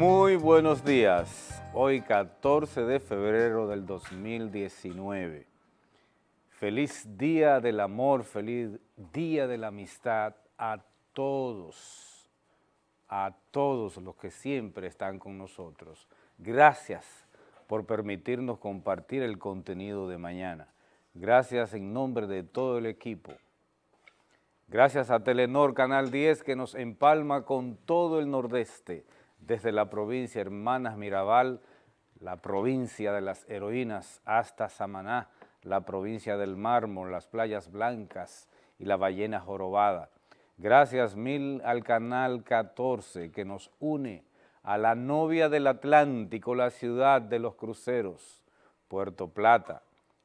Muy buenos días. Hoy 14 de febrero del 2019. Feliz día del amor, feliz día de la amistad a todos, a todos los que siempre están con nosotros. Gracias por permitirnos compartir el contenido de mañana. Gracias en nombre de todo el equipo. Gracias a Telenor Canal 10 que nos empalma con todo el nordeste, desde la provincia Hermanas Mirabal, la provincia de las heroínas, hasta Samaná, la provincia del mármol, las playas blancas y la ballena jorobada. Gracias mil al Canal 14 que nos une a la novia del Atlántico, la ciudad de los cruceros, Puerto Plata,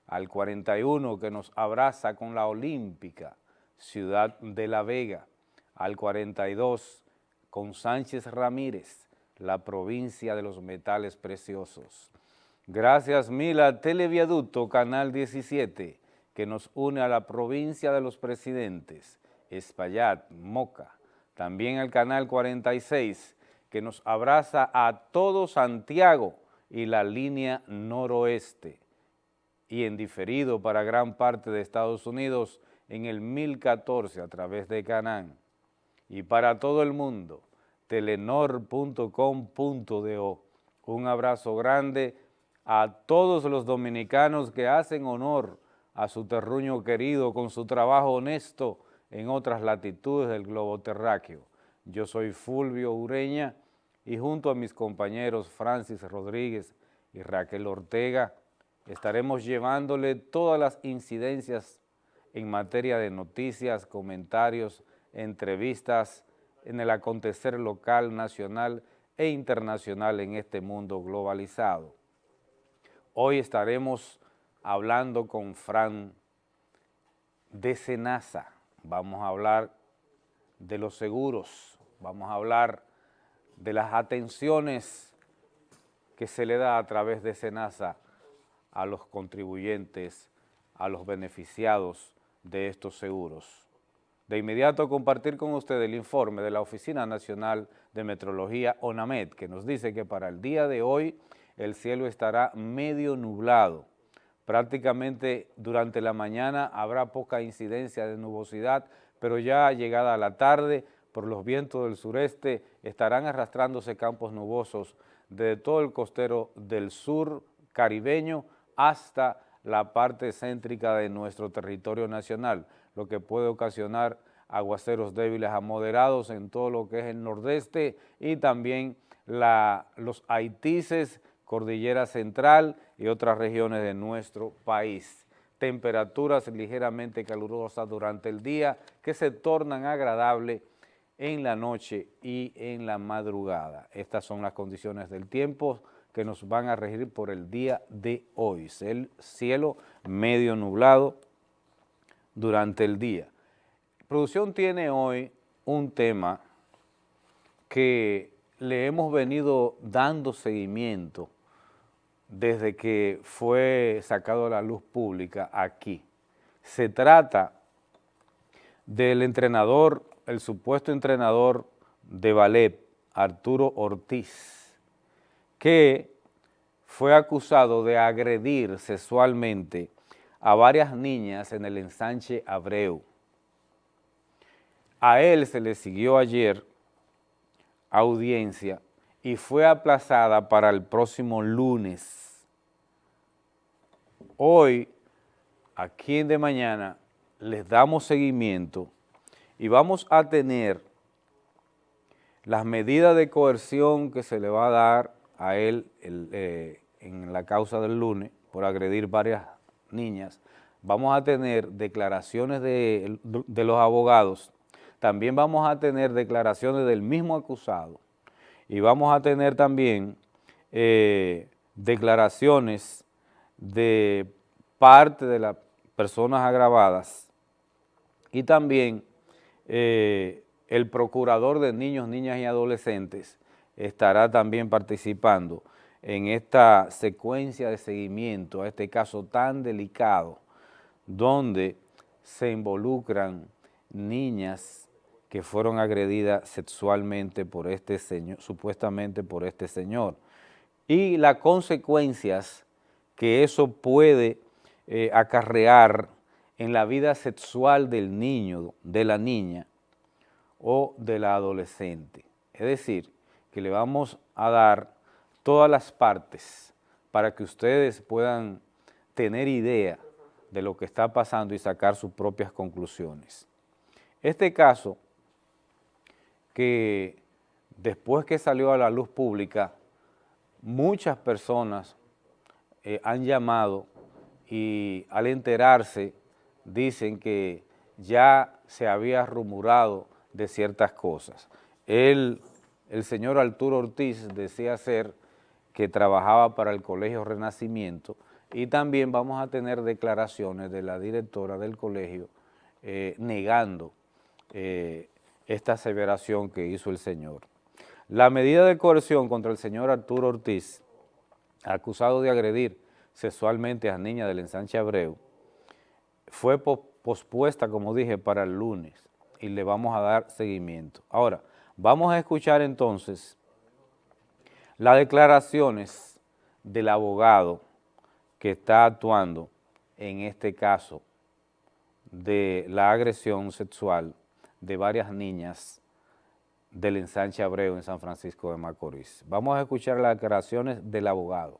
al 41 que nos abraza con la Olímpica, ciudad de La Vega, al 42 con Sánchez Ramírez, la provincia de los metales preciosos. Gracias mil a Televiaducto Canal 17, que nos une a la provincia de los presidentes, Espaillat, Moca, también al Canal 46, que nos abraza a todo Santiago y la línea noroeste, y en diferido para gran parte de Estados Unidos en el 1014 a través de Canán, y para todo el mundo, telenor.com.do. Un abrazo grande a todos los dominicanos que hacen honor a su terruño querido con su trabajo honesto en otras latitudes del globo terráqueo. Yo soy Fulvio Ureña y junto a mis compañeros Francis Rodríguez y Raquel Ortega estaremos llevándole todas las incidencias en materia de noticias, comentarios, entrevistas, en el acontecer local, nacional e internacional en este mundo globalizado. Hoy estaremos hablando con Fran de Senasa. Vamos a hablar de los seguros, vamos a hablar de las atenciones que se le da a través de Senasa a los contribuyentes, a los beneficiados de estos seguros. De inmediato compartir con usted el informe de la Oficina Nacional de Metrología ONAMED, que nos dice que para el día de hoy el cielo estará medio nublado. Prácticamente durante la mañana habrá poca incidencia de nubosidad, pero ya llegada la tarde, por los vientos del sureste, estarán arrastrándose campos nubosos de todo el costero del sur caribeño hasta la parte céntrica de nuestro territorio nacional lo que puede ocasionar aguaceros débiles a moderados en todo lo que es el nordeste y también los Haitises, Cordillera Central y otras regiones de nuestro país. Temperaturas ligeramente calurosas durante el día que se tornan agradables en la noche y en la madrugada. Estas son las condiciones del tiempo que nos van a regir por el día de hoy. El cielo medio nublado, durante el día. Producción tiene hoy un tema que le hemos venido dando seguimiento desde que fue sacado a la luz pública aquí. Se trata del entrenador, el supuesto entrenador de ballet, Arturo Ortiz, que fue acusado de agredir sexualmente a varias niñas en el ensanche Abreu. A él se le siguió ayer audiencia y fue aplazada para el próximo lunes. Hoy, aquí De Mañana, les damos seguimiento y vamos a tener las medidas de coerción que se le va a dar a él eh, en la causa del lunes por agredir varias niñas, vamos a tener declaraciones de, los abogados, también vamos a tener declaraciones del mismo acusado y vamos a tener también eh, declaraciones de parte de las personas agravadas y también eh, el procurador de niños, niñas y adolescentes estará también participando en esta secuencia de seguimiento a este caso tan delicado donde se involucran niñas que fueron agredidas sexualmente por este señor, supuestamente por este señor, y las consecuencias que eso puede eh, acarrear en la vida sexual del niño, de la niña o de la adolescente. Es decir, que le vamos a dar todas las partes para que ustedes puedan tener idea de lo que está pasando y sacar sus propias conclusiones. Este caso, que después que salió a la luz pública, muchas personas eh, han llamado y al enterarse dicen que ya se había rumorado de ciertas cosas. el señor Arturo Ortiz decía ser que trabajaba para el Colegio Renacimiento y también vamos a tener declaraciones de la directora del colegio eh, negando eh, esta aseveración que hizo el señor. La medida de coerción contra el señor Arturo Ortiz, acusado de agredir sexualmente a niña del ensanche Abreu, fue pospuesta, como dije, para el lunes y le vamos a dar seguimiento. Ahora, vamos a escuchar entonces las declaraciones del abogado que está actuando en este caso de la agresión sexual de varias niñas del ensanche Abreu en San Francisco de Macorís. Vamos a escuchar las declaraciones del abogado.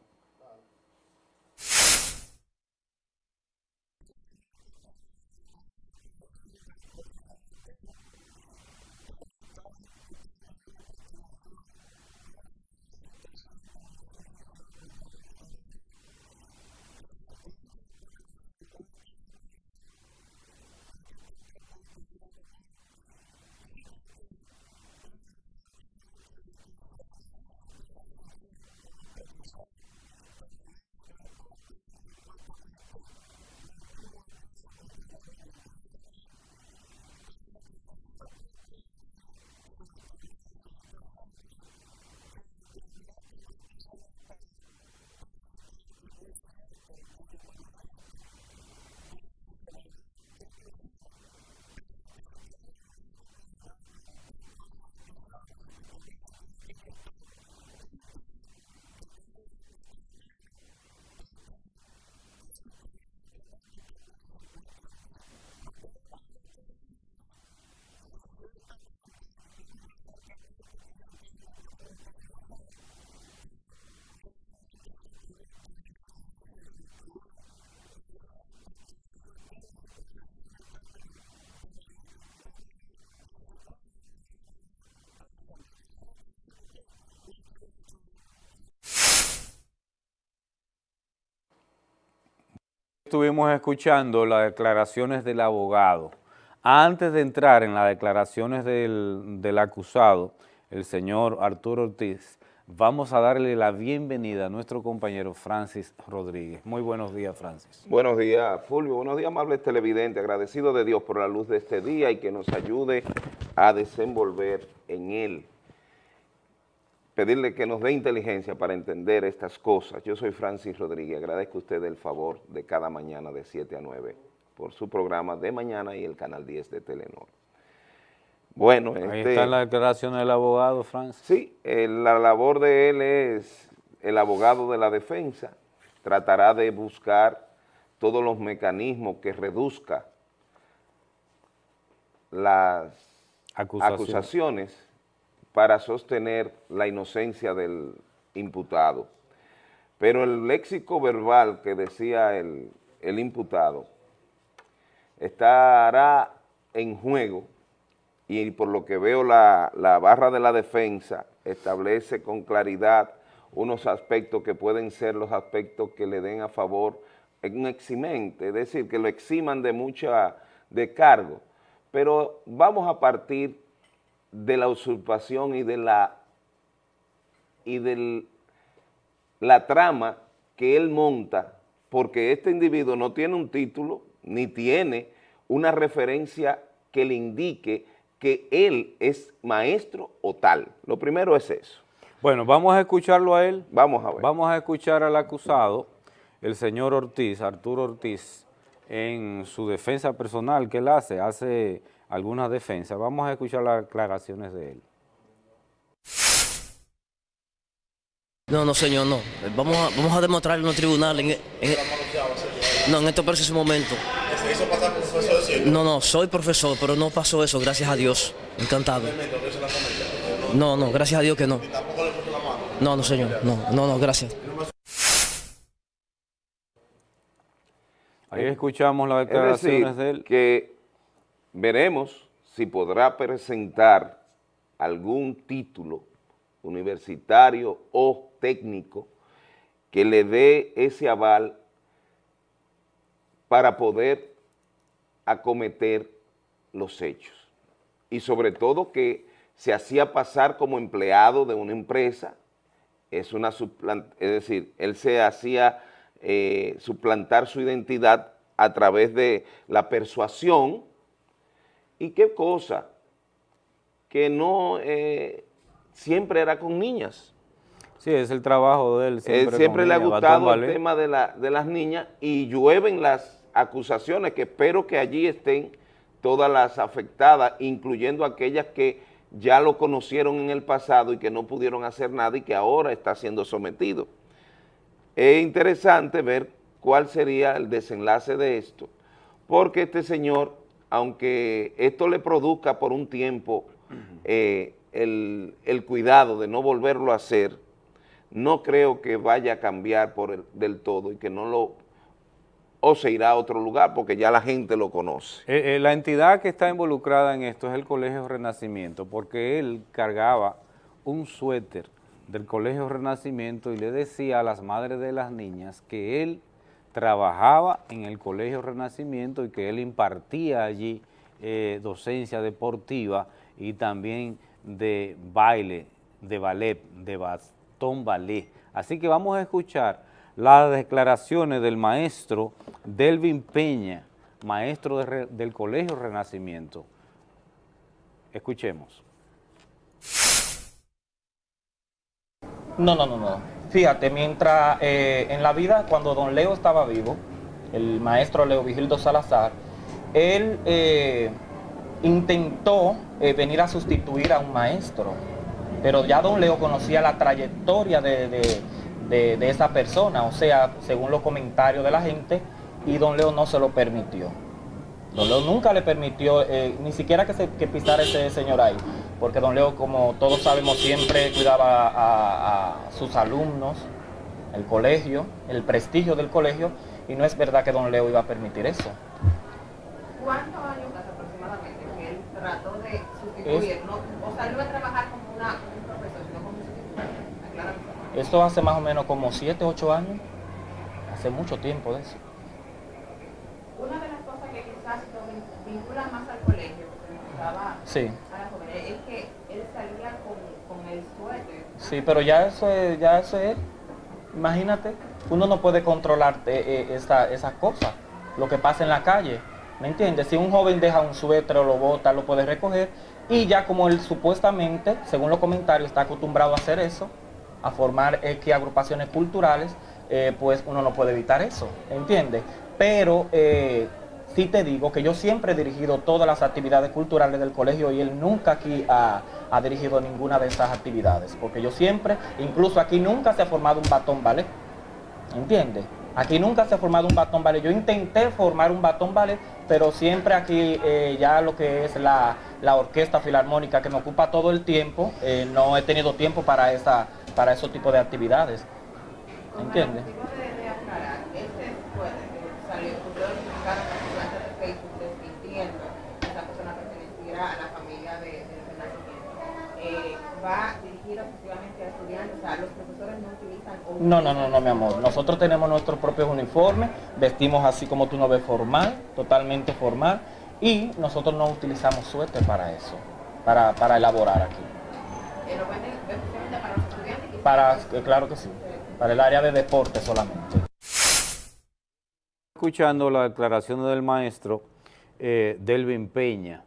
Estuvimos escuchando las declaraciones del abogado. Antes de entrar en las declaraciones del, acusado, el señor Arturo Ortiz, vamos a darle la bienvenida a nuestro compañero Francis Rodríguez. Muy buenos días, Francis. Buenos días, Fulvio. Buenos días, amables televidentes. Agradecido de Dios por la luz de este día y que nos ayude a desenvolver en él pedirle que nos dé inteligencia para entender estas cosas. Yo soy Francis Rodríguez, agradezco a usted el favor de cada mañana de 7 a 9 por su programa de mañana y el canal 10 de Telenor. Bueno, Ahí este, está la declaración del abogado, Francis. Sí, la labor de él es el abogado de la defensa, tratará de buscar todos los mecanismos que reduzca las acusaciones para sostener la inocencia del imputado. Pero el léxico verbal que decía el, imputado estará en juego y por lo que veo la, la, barra de la defensa establece con claridad unos aspectos que pueden ser los aspectos que le den a favor en un eximente, es decir, que lo eximan de mucha de cargo, pero vamos a partir de la usurpación y de la y de la trama que él monta, porque este individuo no tiene un título, ni tiene una referencia que le indique que él es maestro o tal. Lo primero es eso. Bueno, vamos a escucharlo a él. Vamos a ver. Vamos a escuchar al acusado, el señor Ortiz, Arturo Ortiz, en su defensa personal que él hace, hace algunas defensas. Vamos a escuchar las aclaraciones de él. No, no, señor, no. Vamos a, vamos a demostrarlo en los tribunales. En, no, en estos precisos momentos. ¿Se hizo pasar por profesor No, no, soy profesor, pero no pasó eso, gracias a Dios. Encantado. No, no, gracias a Dios que no. No, no, señor, no, no, no, gracias. Ahí escuchamos las declaraciones de él. que veremos si podrá presentar algún título universitario o técnico que le dé ese aval para poder acometer los hechos. Y sobre todo que se hacía pasar como empleado de una empresa, es, una es decir, él se hacía eh, suplantar su identidad a través de la persuasión, y qué cosa, que no eh, siempre era con niñas. Sí, es el trabajo de él. Siempre, siempre le ha gustado el tema de, la, de las niñas y llueven las acusaciones que espero que allí estén todas las afectadas, incluyendo aquellas que ya lo conocieron en el pasado y que no pudieron hacer nada y que ahora está siendo sometido. Es interesante ver cuál sería el desenlace de esto, porque este señor, aunque esto le produzca por un tiempo eh, el, cuidado de no volverlo a hacer, no creo que vaya a cambiar por del todo y que no lo o se irá a otro lugar porque ya la gente lo conoce. Eh, eh, la entidad que está involucrada en esto es el Colegio Renacimiento porque él cargaba un suéter del Colegio Renacimiento y le decía a las madres de las niñas que él trabajaba en el Colegio Renacimiento y que él impartía allí eh, docencia deportiva y también de baile, de ballet, de bastón ballet. Así que vamos a escuchar las declaraciones del maestro Delvin Peña, maestro del Colegio Renacimiento. Escuchemos. No, no, no, no. Fíjate, mientras eh, en la vida, cuando don Leo estaba vivo, el maestro Leo Vigildo Salazar, él eh, intentó eh, venir a sustituir a un maestro, pero ya don Leo conocía la trayectoria de de, esa persona, o sea, según los comentarios de la gente, y don Leo no se lo permitió. Don Leo nunca le permitió, ni siquiera que, se, que pisara ese señor ahí, porque don Leo, como todos sabemos, siempre cuidaba a, sus alumnos, el colegio, el prestigio del colegio, y no es verdad que don Leo iba a permitir eso. ¿Cuántos años aproximadamente que él trató de sustituir? o sea, él iba a trabajar como una, un profesor, sino como un sustituto. Esto hace más o menos como 7, 8 años. Hace mucho tiempo de eso. Una de las cosas que quizás lo vincula más al colegio, que estaba sí. a las jóvenes, es que él salía con, con el suéter. Sí, pero ya eso es, ya eso es, imagínate, uno no puede controlar eh, eh, esa, esas cosas, lo que pasa en la calle. ¿Me entiendes? Si un joven deja un suéter o lo bota, lo puede recoger. Y ya como él supuestamente, según los comentarios, está acostumbrado a hacer eso, a formar X agrupaciones culturales, eh, pues uno no puede evitar eso, ¿entiendes? Pero eh, sí te digo que yo siempre he dirigido todas las actividades culturales del colegio y él nunca aquí ha, dirigido ninguna de esas actividades, porque yo siempre, incluso aquí nunca se ha formado un batón ballet, ¿entiendes? Aquí nunca se ha formado un batón ballet. Yo intenté formar un batón ballet, pero siempre aquí eh, ya lo que es la, orquesta filarmónica que me ocupa todo el tiempo, no he tenido tiempo para esa para esos tipos de actividades. ¿Entiendes? a la familia de, eh, va dirigida exclusivamente a estudiantes, o sea, los profesores no utilizan... No, no, no, no, mi amor. Nosotros tenemos nuestros propios uniformes, vestimos así como tú nos ves formal, totalmente formal, y nosotros no utilizamos suéter para eso, para, para elaborar aquí. Eh, ¿Lo venden para los para, eh, claro que sí, para el área de deporte solamente. Escuchando la declaración del maestro eh, Delvin Peña,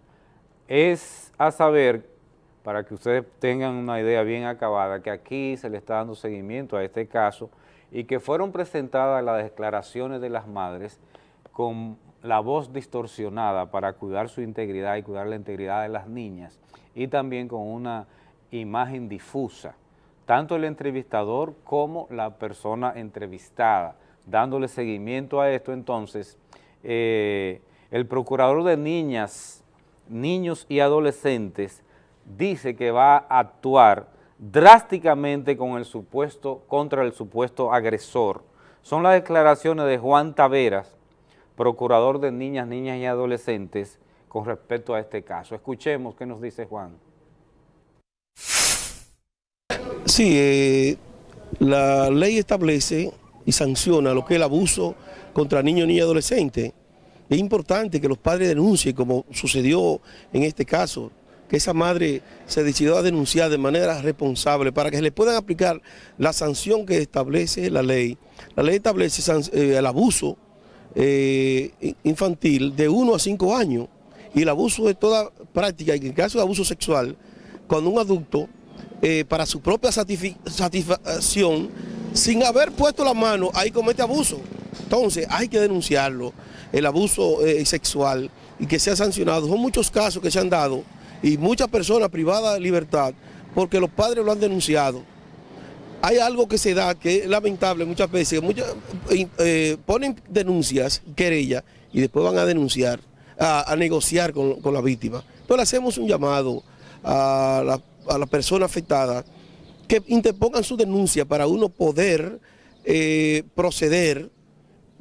es a saber, para que ustedes tengan una idea bien acabada, que aquí se le está dando seguimiento a este caso y que fueron presentadas las declaraciones de las madres con la voz distorsionada para cuidar su integridad y cuidar la integridad de las niñas y también con una imagen difusa, tanto el entrevistador como la persona entrevistada. Dándole seguimiento a esto, entonces, eh, el procurador de niñas, niños y adolescentes dice que va a actuar drásticamente con el supuesto, contra el supuesto agresor. Son las declaraciones de Juan Taveras, procurador de niñas, niñas y adolescentes, con respecto a este caso. Escuchemos qué nos dice Juan. Sí, eh, la ley establece y sanciona lo que es el abuso contra niños, niñas y adolescentes. Es importante que los padres denuncien, como sucedió en este caso, que esa madre se decidió a denunciar de manera responsable para que se le puedan aplicar la sanción que establece la ley. La ley establece eh, el abuso eh, infantil de 1 a 5 años y el abuso de toda práctica, en el caso de abuso sexual, cuando un adulto, eh, para su propia satisfacción, sin haber puesto la mano, ahí comete abuso. Entonces hay que denunciarlo, el abuso sexual y que sea sancionado. Son muchos casos que se han dado y muchas personas privadas de libertad porque los padres lo han denunciado. Hay algo que se da que es lamentable muchas veces, muchas, eh, ponen denuncias, querellas, y después van a denunciar, a, negociar con, la víctima. Entonces hacemos un llamado a la, a persona afectada que interpongan su denuncia para uno poder eh, proceder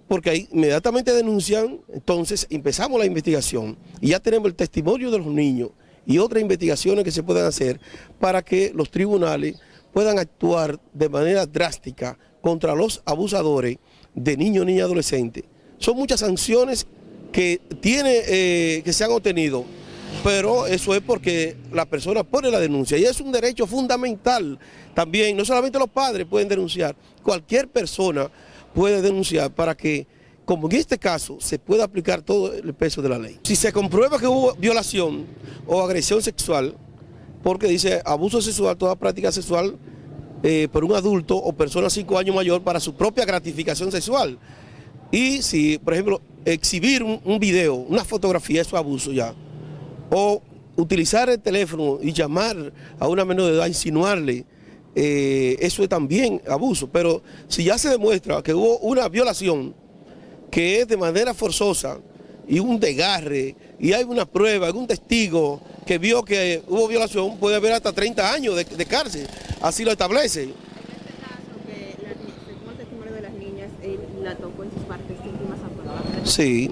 porque ahí inmediatamente denuncian, entonces empezamos la investigación y ya tenemos el testimonio de los niños y otras investigaciones que se puedan hacer para que los tribunales puedan actuar de manera drástica contra los abusadores de niños, niñas adolescentes. Son muchas sanciones que, tiene, eh, que se han obtenido, pero eso es porque la persona pone la denuncia y es un derecho fundamental también, no solamente los padres pueden denunciar, cualquier persona puede denunciar para que como en este caso, se puede aplicar todo el peso de la ley. Si se comprueba que hubo violación o agresión sexual, porque dice abuso sexual, toda práctica sexual eh, por un adulto o persona cinco años mayor para su propia gratificación sexual. Y si, por ejemplo, exhibir un, video, una fotografía, eso es abuso ya. O utilizar el teléfono y llamar a una menor de edad, insinuarle, eh, eso es también abuso. Pero si ya se demuestra que hubo una violación, que es de manera forzosa y un desgarre y hay una prueba, algún testigo que vio que hubo violación, puede haber hasta 30 años de, cárcel, así lo establece. En este caso, que según el testimonio de las niñas, él la tocó en sus partes íntimas Sí.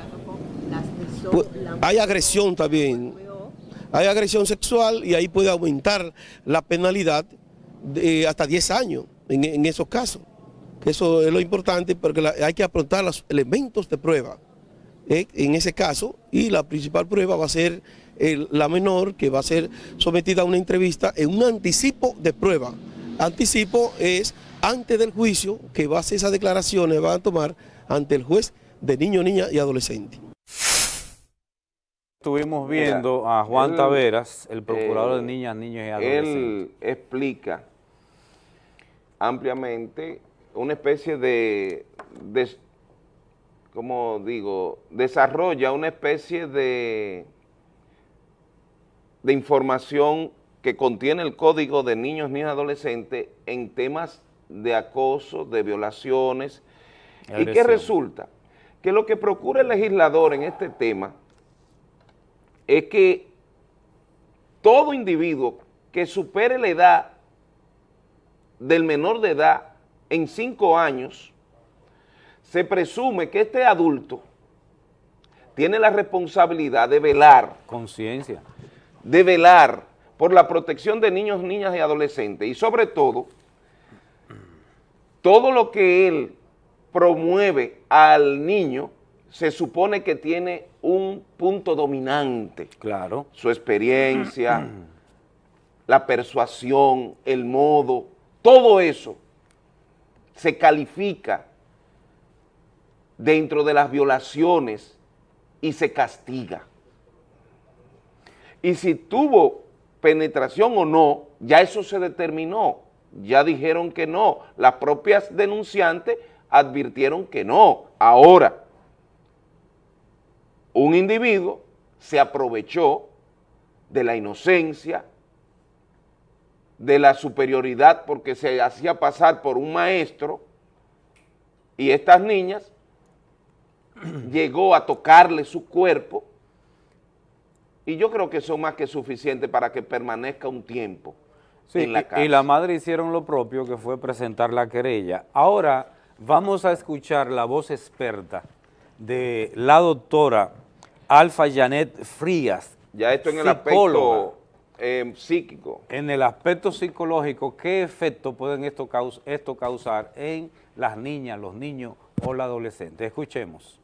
Pues, hay agresión también. Hay agresión sexual y ahí puede aumentar la penalidad de hasta 10 años en esos casos. Eso es lo importante porque hay que aportar los elementos de prueba eh, en ese caso y la principal prueba va a ser la menor que va a ser sometida a una entrevista en un anticipo de prueba. Anticipo es antes del juicio que va a hacer esas declaraciones, van a tomar ante el juez de niño, niña y adolescente. Estuvimos viendo a Juan Taveras, el procurador de eh, niñas, niños y adolescentes. Él explica ampliamente una especie de, como digo, desarrolla una especie de, de información que contiene el código de niños, niñas y adolescentes en temas de acoso, de violaciones, y que resulta que lo que procura el legislador en este tema es que todo individuo que supere la edad del menor de edad en cinco años, se presume que este adulto tiene la responsabilidad de velar. Conciencia. De velar por la protección de niños, niñas y adolescentes. Y sobre todo, todo lo que él promueve al niño se supone que tiene un punto dominante. Claro. Su experiencia, la persuasión, el modo, todo eso se califica dentro de las violaciones y se castiga. Y si tuvo penetración o no, ya eso se determinó, ya dijeron que no, las propias denunciantes advirtieron que no. Ahora, un individuo se aprovechó de la inocencia, de la superioridad porque se hacía pasar por un maestro y estas niñas llegó a tocarle su cuerpo y yo creo que son más que suficiente para que permanezca un tiempo en la y, y la madre hicieron lo propio que fue presentar la querella. Ahora vamos a escuchar la voz experta de la doctora Alfa Janet Frías, Ya esto en el aspecto eh, psíquico. En el aspecto psicológico, ¿qué efecto pueden esto, esto causar en las niñas, los niños o la adolescente? Escuchemos.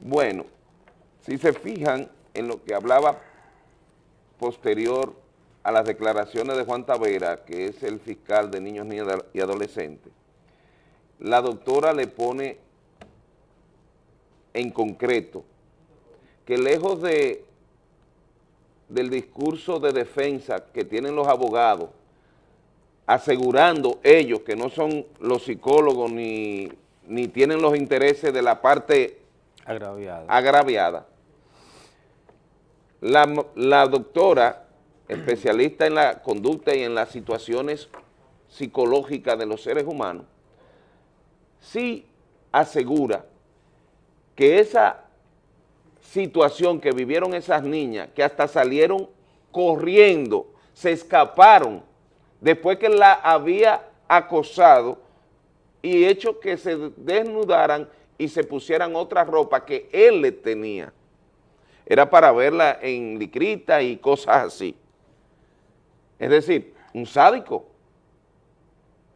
Bueno, si se fijan en lo que hablaba posterior a las declaraciones de Juan Tavera, que es el fiscal de niños, niñas y adolescentes, la doctora le pone en concreto que lejos de del discurso de defensa que tienen los abogados, asegurando ellos que no son los psicólogos ni, ni tienen los intereses de la parte Agraviada. agraviada. La, la doctora, especialista en la conducta y en las situaciones psicológicas de los seres humanos, sí asegura que esa situación que vivieron esas niñas, que hasta salieron corriendo, se escaparon después que la había acosado y hecho que se desnudaran y se pusieran otra ropa que él le tenía. Era para verla en licrita y cosas así. Es decir, un sádico.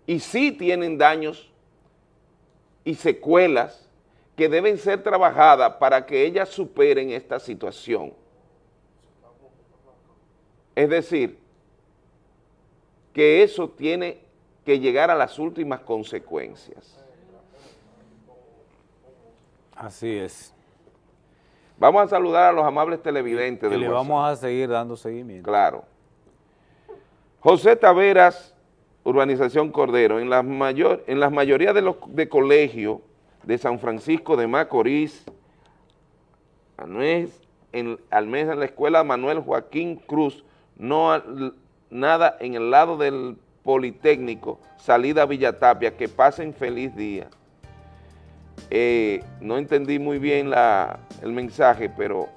Y sí tienen daños y secuelas que deben ser trabajadas para que ellas superen esta situación. Es decir, que eso tiene que llegar a las últimas consecuencias. Así es. Vamos a saludar a los amables televidentes. Y le vamos a seguir dando seguimiento. Claro. José Taveras, Urbanización Cordero, en la, mayor, en las mayoría de los de colegios de San Francisco de Macorís, en, al menos en la escuela Manuel Joaquín Cruz, no nada en el lado del Politécnico, salida Villatapia, que pasen feliz día. Eh, no entendí muy bien la, el mensaje, pero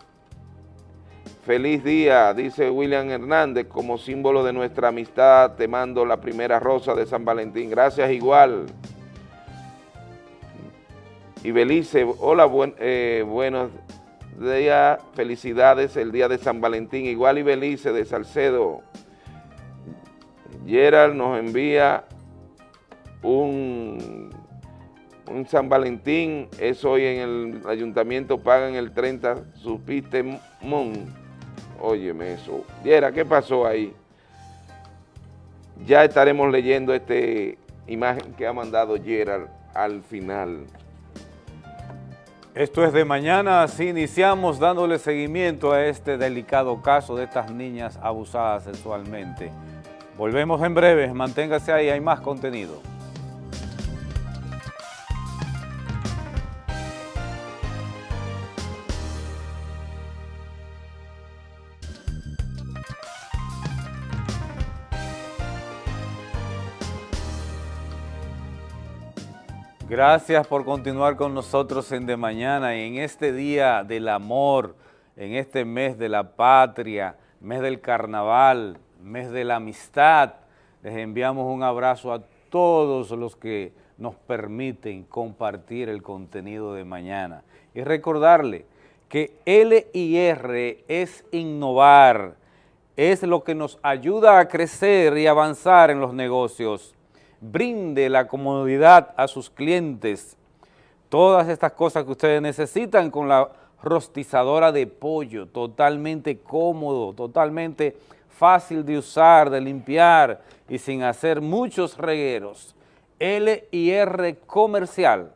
feliz día, dice William Hernández, como símbolo de nuestra amistad, te mando la primera rosa de San Valentín. Gracias igual. Y Belice, hola, eh, buenos días, felicidades el día de San Valentín. Igual y Belice de Salcedo. Gerald nos envía un, un San Valentín, es hoy en el ayuntamiento, pagan el 30, supiste, mon. Óyeme eso. Gerald, ¿qué pasó ahí? Ya estaremos leyendo esta imagen que ha mandado Gerald al final. Esto es de mañana, así iniciamos dándole seguimiento a este delicado caso de estas niñas abusadas sexualmente. Volvemos en breve, manténgase ahí, hay más contenido. Gracias por continuar con nosotros en De Mañana y en este día del amor, en este mes de la patria, mes del carnaval, mes de la amistad. Les enviamos un abrazo a todos los que nos permiten compartir el contenido de mañana. Y recordarle que LIR es innovar, es lo que nos ayuda a crecer y avanzar en los negocios. Brinde la comodidad a sus clientes. Todas estas cosas que ustedes necesitan con la rostizadora de pollo, totalmente cómodo, totalmente fácil de usar, de limpiar y sin hacer muchos regueros. LIR Comercial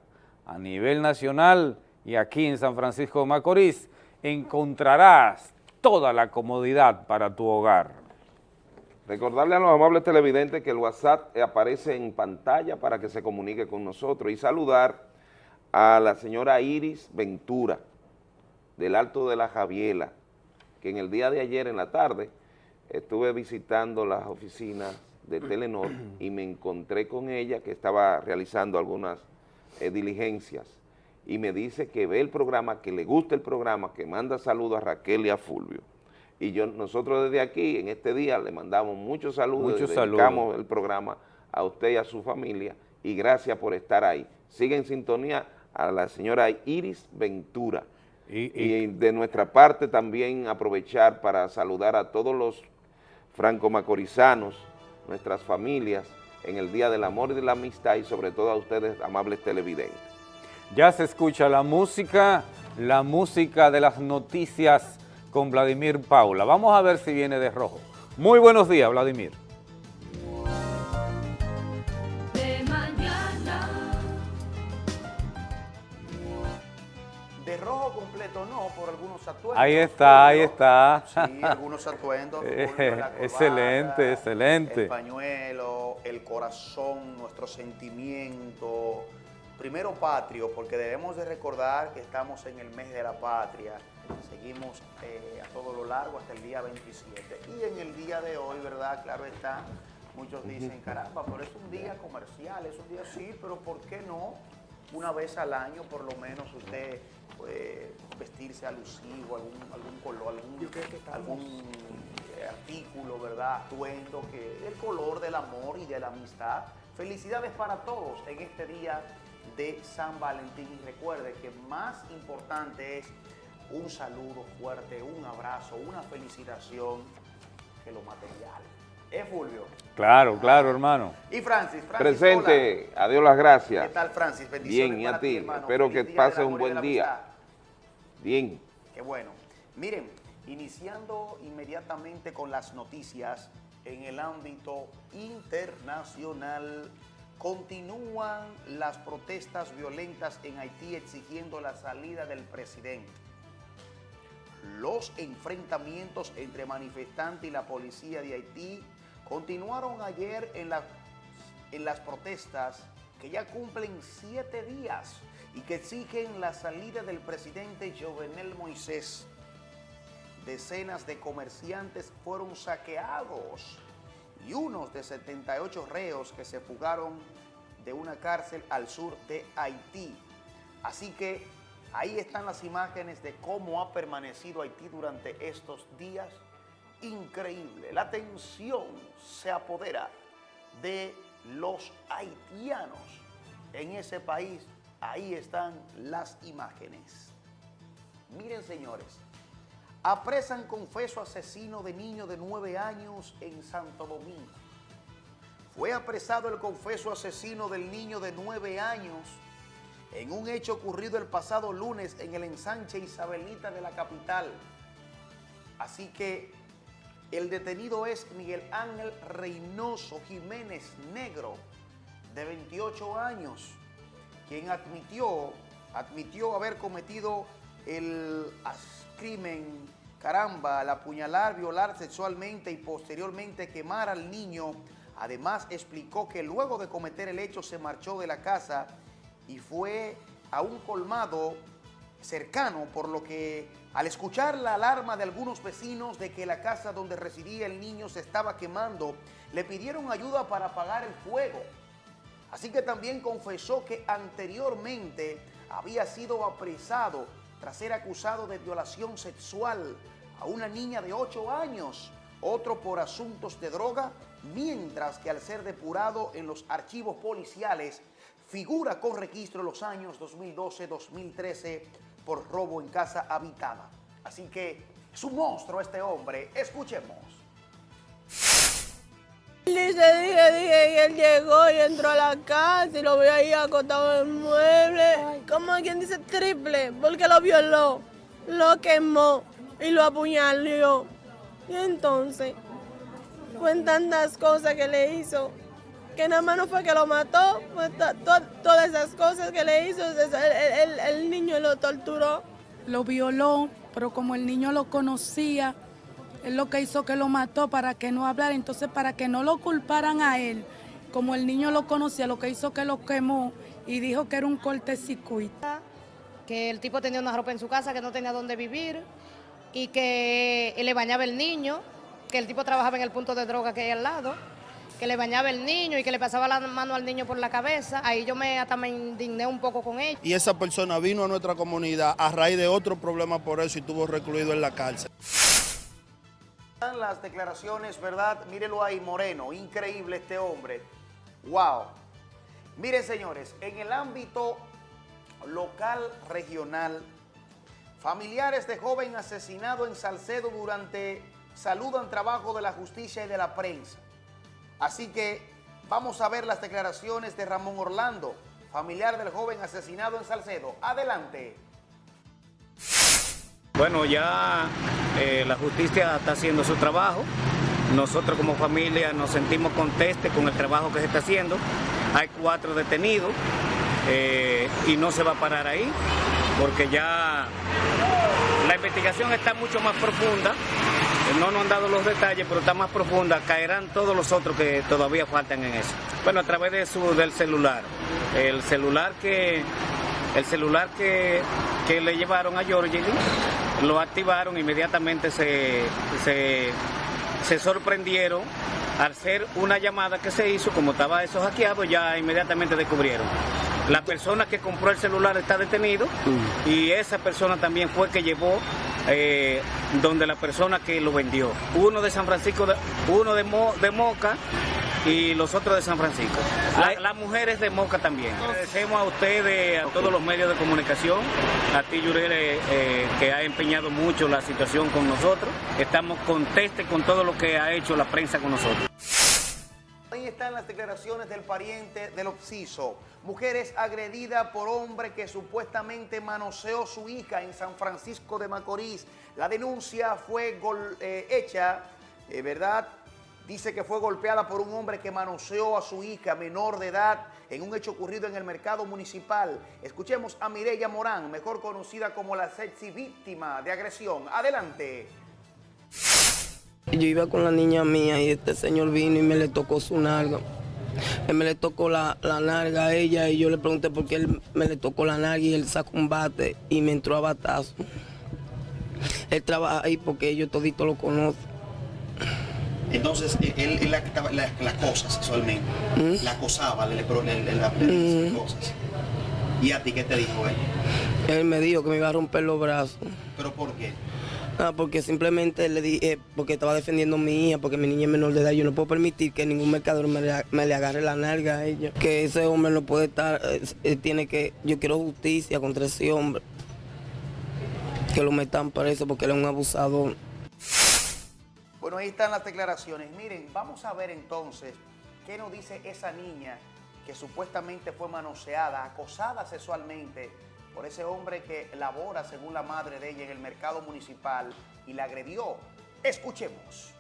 a nivel nacional y aquí en San Francisco de Macorís encontrarás toda la comodidad para tu hogar. Recordarle a los amables televidentes que el WhatsApp aparece en pantalla para que se comunique con nosotros y saludar a la señora Iris Ventura del Alto de la Javiela, que en el día de ayer en la tarde estuve visitando las oficinas de Telenor y me encontré con ella que estaba realizando algunas eh, diligencias y me dice que ve el programa, que le gusta el programa, que manda saludos a Raquel y a Fulvio. Y yo nosotros desde aquí, en este día, le mandamos muchos saludos, muchos dedicamos el programa a usted y a su familia y gracias por estar ahí. Sigue en sintonía a la señora Iris Ventura. y de nuestra parte también aprovechar para saludar a todos los franco-macorizanos, nuestras familias, en el Día del Amor y de la Amistad y sobre todo a ustedes, amables televidentes. Ya se escucha la música, la música de las noticias con Vladimir Paula. Vamos a ver si viene de rojo. Muy buenos días, Vladimir. De rojo completo no, por algunos atuendos. Ahí está, ahí está. Sí, algunos atuendos. excelente, excelente. El pañuelo, el corazón, nuestro sentimiento. Primero patrio, porque debemos de recordar que estamos en el mes de la patria. Seguimos eh, a todo lo largo hasta el día 27. Y en el día de hoy, ¿verdad? Claro está, muchos dicen, caramba, pero es un día comercial, es un día sí, pero ¿por qué no? Una vez al año, por lo menos, usted vestirse alusivo, algún, algún color, algún, eh, artículo, ¿verdad? Atuendo, que el color del amor y de la amistad. Felicidades para todos en este día de San Valentín. Y recuerde que más importante es un saludo fuerte, un abrazo, una felicitación que lo material. ¿Es Fulvio? Claro, claro, hermano. Y Francis, Francis Presente, adiós las gracias. ¿Qué tal, Francis? Bendiciones Bien, y a ti. Espero que pases un buen día. Bien. Qué bueno. Miren, iniciando inmediatamente con las noticias, en el ámbito internacional. Continúan las protestas violentas en Haití exigiendo la salida del presidente. Los enfrentamientos entre manifestantes y la policía de Haití continuaron ayer en, las protestas que ya cumplen siete días y que exigen la salida del presidente Jovenel Moisés. Decenas de comerciantes fueron saqueados y unos de 78 reos que se fugaron de una cárcel al sur de Haití. Así que ahí están las imágenes de cómo ha permanecido Haití durante estos días. Increíble, la tensión se apodera de los haitianos en ese país. Ahí están las imágenes. Miren, señores, apresan confeso asesino de niño de nueve años en Santo Domingo. Fue apresado el confeso asesino del niño de nueve años en un hecho ocurrido el pasado lunes en el ensanche Isabelita de la capital. Así que el detenido es Miguel Ángel Reynoso Jiménez Negro, de 28 años, quien admitió, admitió haber cometido el crimen, caramba, al apuñalar, violar sexualmente y posteriormente quemar al niño. Además explicó que luego de cometer el hecho se marchó de la casa y fue a un colmado cercano, por lo que al escuchar la alarma de algunos vecinos de que la casa donde residía el niño se estaba quemando, le pidieron ayuda para apagar el fuego. Así que también confesó que anteriormente había sido apresado tras ser acusado de violación sexual a una niña de 8 años, otro por asuntos de droga, mientras que al ser depurado en los archivos policiales figura con registro los años 2012-2013 por robo en casa habitada. Así que es un monstruo este hombre. Escuchemos. Dice, dije, dije, y él llegó y entró a la casa y lo ve ahí acostado en el mueble. Como quien dice triple, porque lo violó, lo quemó y lo apuñaló. Y entonces, fue tantas cosas que le hizo que nada más no fue que lo mató, todas esas cosas que le hizo, el, niño lo torturó. Lo violó, pero como el niño lo conocía, él lo que hizo que lo mató para que no hablara, entonces para que no lo culparan a él, como el niño lo conocía, lo que hizo que lo quemó y dijo que era un cortecircuito. Que el tipo tenía una ropa en su casa, que no tenía dónde vivir y que le bañaba el niño, que el tipo trabajaba en el punto de droga que hay al lado que le bañaba el niño y que le pasaba la mano al niño por la cabeza. Ahí yo me, hasta me indigné un poco con él. Y esa persona vino a nuestra comunidad a raíz de otro problema por eso y estuvo recluido en la cárcel. Las declaraciones, ¿verdad? Mírelo ahí, Moreno. Increíble este hombre. ¡Wow! Miren, señores, en el ámbito local, regional, familiares de joven asesinado en Salcedo durante saludan trabajo de la justicia y de la prensa. Así que vamos a ver las declaraciones de Ramón Orlando, familiar del joven asesinado en Salcedo. Adelante. Bueno, ya eh, la justicia está haciendo su trabajo. Nosotros como familia nos sentimos contentos con el trabajo que se está haciendo. Hay cuatro detenidos eh, y no se va a parar ahí porque ya la investigación está mucho más profunda no nos han dado los detalles, pero está más profunda. Caerán todos los otros que todavía faltan en eso. Bueno, a través de su, del celular. El celular que el celular que, le llevaron a Georgie lo activaron, inmediatamente se, se, se sorprendieron al ser una llamada que se hizo, como estaba eso hackeado, ya inmediatamente descubrieron. La persona que compró el celular está detenido mm. y esa persona también fue que llevó eh, donde la persona que lo vendió. Uno de San Francisco, uno de, de Moca y los otros de San Francisco. las mujeres de Moca también. Agradecemos a ustedes, a todos los medios de comunicación, a ti Yurel, eh, que ha empeñado mucho la situación con nosotros. Estamos contentos con todo lo que ha hecho la prensa con nosotros. Están las declaraciones del pariente del Oxiso. Mujeres agredida por hombre que supuestamente manoseó su hija en San Francisco de Macorís. La denuncia fue eh, hecha, eh, ¿verdad?, dice que fue golpeada por un hombre que manoseó a su hija menor de edad en un hecho ocurrido en el mercado municipal. Escuchemos a Mireya Morán, mejor conocida como la sexy víctima de agresión. Adelante. Yo iba con la niña mía y este señor vino y me le tocó su nalga. Él me le tocó la, la nalga a ella y yo le pregunté por qué él me le tocó la nalga y él sacó un bate y me entró a batazo. Él trabaja ahí porque yo todito lo conozco. Entonces, él, él la, la, las cosas sexualmente, ¿Mm? la acosaba, le, le, le, le, le cosas. ¿Y a ti qué te dijo él? Él me dijo que me iba a romper los brazos. ¿Pero por qué? Ah, porque simplemente le dije, porque estaba defendiendo a mi hija, porque mi niña es menor de edad, yo no puedo permitir que ningún mercador me le, me le agarre la nalga a ella. Que ese hombre no puede estar, eh, tiene que, yo quiero justicia contra ese hombre. Que lo metan preso porque él es un abusador. Bueno, ahí están las declaraciones. Miren, vamos a ver entonces qué nos dice esa niña que supuestamente fue manoseada, acosada sexualmente por ese hombre que labora, según la madre de ella, en el mercado municipal y la agredió. Escuchemos.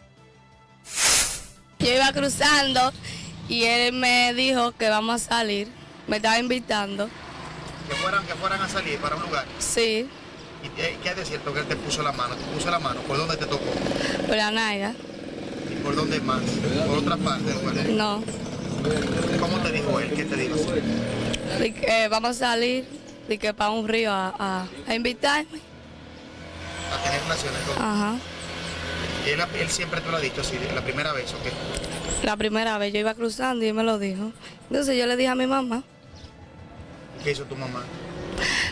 Yo iba cruzando y él me dijo que vamos a salir. Me estaba invitando. Que fueran, que fueran a salir para un lugar. Sí. ¿Y qué es de cierto que él te puso la mano? ¿Te puso la mano? ¿Por dónde te tocó? Por la nalga. ¿Y por dónde más? ¿Por otra parte del cuerpo? No. ¿Cómo te dijo él? ¿Qué te dijo? Que vamos a salir y que para un río a, a, a invitarme. A tener relaciones con Ajá. él. Él siempre te lo ha dicho así, la primera vez, ¿o qué? La primera vez yo iba cruzando y él me lo dijo. Entonces yo le dije a mi mamá. ¿Qué hizo tu mamá?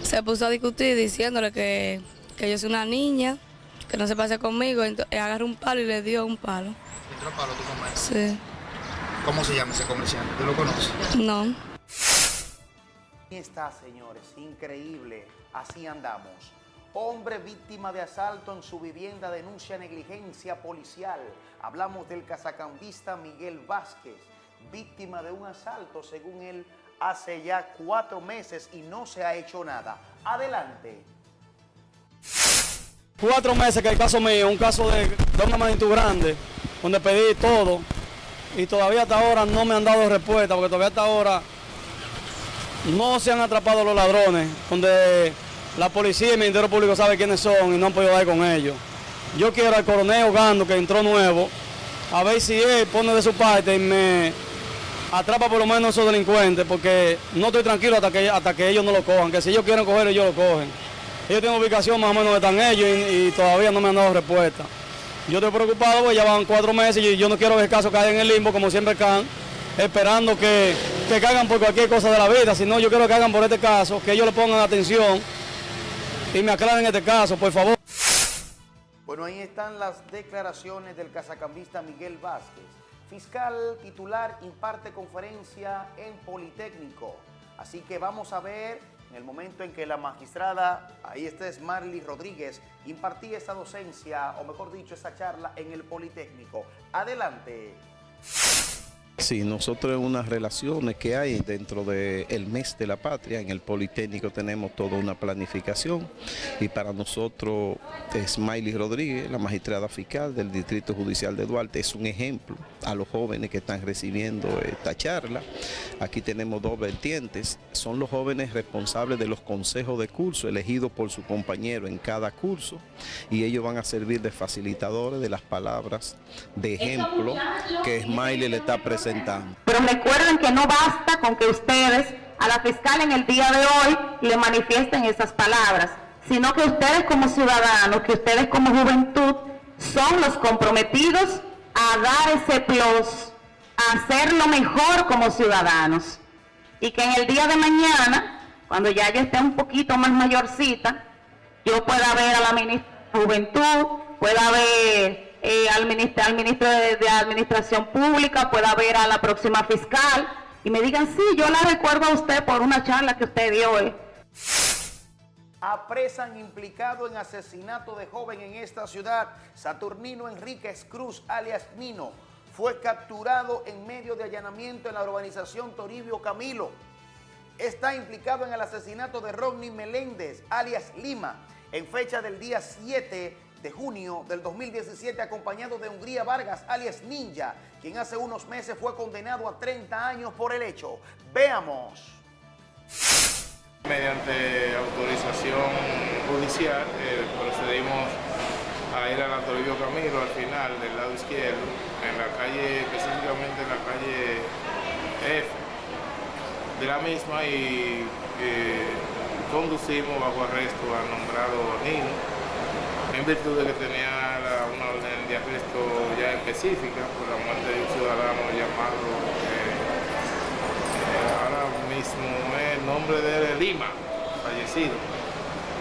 Se puso a discutir diciéndole que, que yo soy una niña, que no se pase conmigo. Entonces agarró un palo y le dio un palo. ¿Le entró palo tu mamá? Sí. ¿Cómo se llama ese comerciante? ¿Tú lo conoces? No. Ahí está, señores, increíble. Así andamos. Hombre víctima de asalto en su vivienda denuncia negligencia policial. Hablamos del casacambista Miguel Vázquez, víctima de un asalto, según él, hace ya cuatro meses y no se ha hecho nada. Adelante. Cuatro meses que el caso mío, un caso de, de una magnitud grande, donde pedí todo y todavía hasta ahora no me han dado respuesta, porque todavía hasta ahora no se han atrapado los ladrones, donde la policía y el Ministerio Público sabe quiénes son y no han podido dar con ellos. Yo quiero al coronel Ogando, que entró nuevo, a ver si él pone de su parte y me atrapa por lo menos a esos delincuentes, porque no estoy tranquilo hasta que, hasta que ellos no lo cojan, que si ellos quieren coger, ellos lo cogen. Ellos tienen ubicación más o menos donde están ellos y, todavía no me han dado respuesta. Yo estoy preocupado porque ya van cuatro meses y yo no quiero ver el caso caer en el limbo como siempre caen, esperando que, que caigan por cualquier cosa de la vida, sino yo quiero que caigan por este caso, que ellos le pongan atención y me aclaren este caso, por favor. Bueno, ahí están las declaraciones del casacambista Miguel Vázquez. Fiscal titular imparte conferencia en Politécnico. Así que vamos a ver en el momento en que la magistrada, ahí está es Marly Rodríguez, impartía esa docencia, o mejor dicho, esa charla en el Politécnico. Adelante. Sí, nosotros en unas relaciones que hay dentro del mes de la patria, en el Politécnico tenemos toda una planificación y para nosotros Smiley Rodríguez, la magistrada fiscal del Distrito Judicial de Duarte, es un ejemplo a los jóvenes que están recibiendo esta charla. Aquí tenemos dos vertientes, son los jóvenes responsables de los consejos de curso elegidos por su compañero en cada curso y ellos van a servir de facilitadores de las palabras de ejemplo que Smiley le está presentando pero recuerden que no basta con que ustedes a la fiscal en el día de hoy le manifiesten esas palabras, sino que ustedes como ciudadanos, que ustedes como juventud, son los comprometidos a dar ese plus, a hacerlo mejor como ciudadanos. Y que en el día de mañana, cuando ya yo esté un poquito más mayorcita, yo pueda ver a la ministra de Juventud, pueda ver eh, al, ministro, ministro de, Administración Pública, pueda ver a la próxima fiscal y me digan, sí, yo la recuerdo a usted por una charla que usted dio hoy. Apresan implicado en asesinato de joven en esta ciudad. Saturnino Enríquez Cruz, alias Nino, fue capturado en medio de allanamiento en la urbanización Toribio Camilo. Está implicado en el asesinato de Rodney Meléndez, alias Lima, en fecha del día 7 de junio del 2017 acompañado de Hungría Vargas, alias Ninja, quien hace unos meses fue condenado a 30 años por el hecho. Veamos. Mediante autorización judicial eh, procedimos a ir a Toribio Camilo al final del lado izquierdo, en la calle, específicamente en la calle F de la misma y eh, conducimos bajo arresto al nombrado Nino en virtud de que tenía una orden de arresto ya específica por la muerte de un ciudadano llamado eh, eh, ahora mismo el nombre de Lima, fallecido.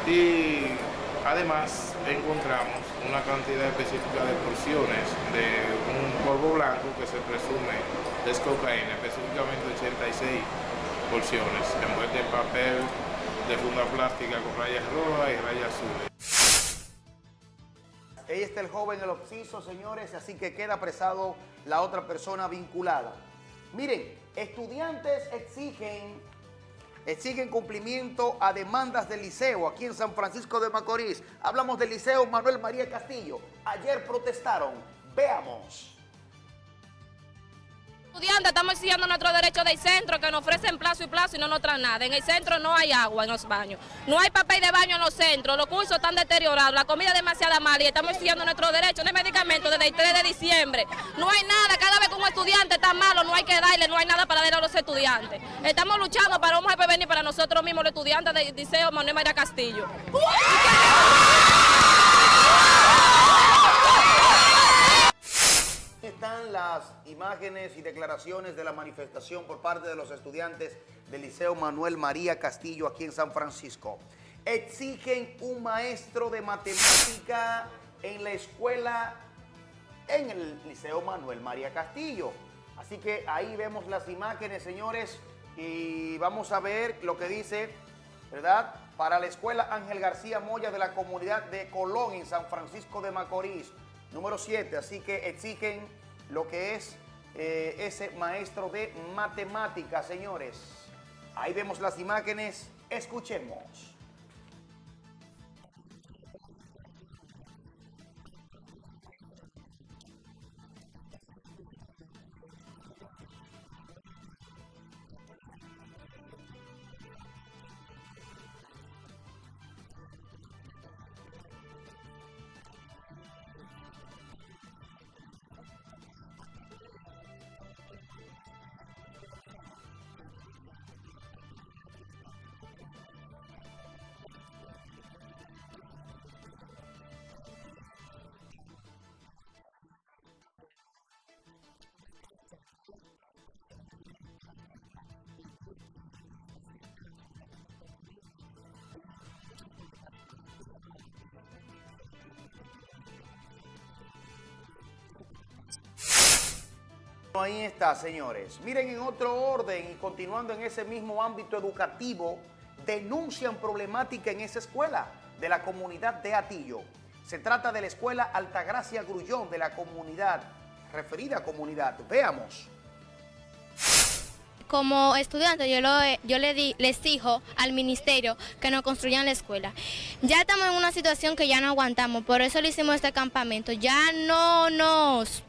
Y además encontramos una cantidad específica de porciones de un polvo blanco que se presume es cocaína, específicamente 86 porciones, envuelta en papel de funda plástica con rayas rojas y rayas azules. Ahí está el joven, el obsiso, señores, así que queda apresado la otra persona vinculada. Miren, estudiantes exigen, exigen cumplimiento a demandas del liceo aquí en San Francisco de Macorís. Hablamos del liceo Manuel María Castillo. Ayer protestaron. Veamos estudiantes estamos exigiendo nuestro derecho del centro, que nos ofrecen plazo y plazo y no nos traen nada. En el centro no hay agua en los baños, no hay papel de baño en los centros, los cursos están deteriorados, la comida es demasiado mala y estamos exigiendo nuestro derecho, hay medicamentos desde el 3 de diciembre. No hay nada, cada vez que un estudiante está malo no hay que darle, no hay nada para darle a los estudiantes. Estamos luchando para un venir para nosotros mismos los estudiantes del Liceo Manuel María Castillo. Las imágenes y declaraciones de la manifestación por parte de los estudiantes del Liceo Manuel María Castillo aquí en San Francisco. Exigen un maestro de matemática en la escuela, en el Liceo Manuel María Castillo. Así que ahí vemos las imágenes, señores, y vamos a ver lo que dice, ¿verdad? Para la escuela Ángel García Moya de la comunidad de Colón en San Francisco de Macorís. Número 7, así que exigen lo que es eh, ese maestro de matemáticas, señores. Ahí vemos las imágenes, escuchemos. Ahí está, señores. Miren, en otro orden y continuando en ese mismo ámbito educativo, denuncian problemática en esa escuela de la comunidad de Atillo. Se trata de la escuela Altagracia Grullón de la comunidad, referida comunidad. Veamos. Como estudiante yo, yo le di, les exijo al ministerio que nos construyan la escuela. Ya estamos en una situación que ya no aguantamos, por eso le hicimos este campamento. Ya no nos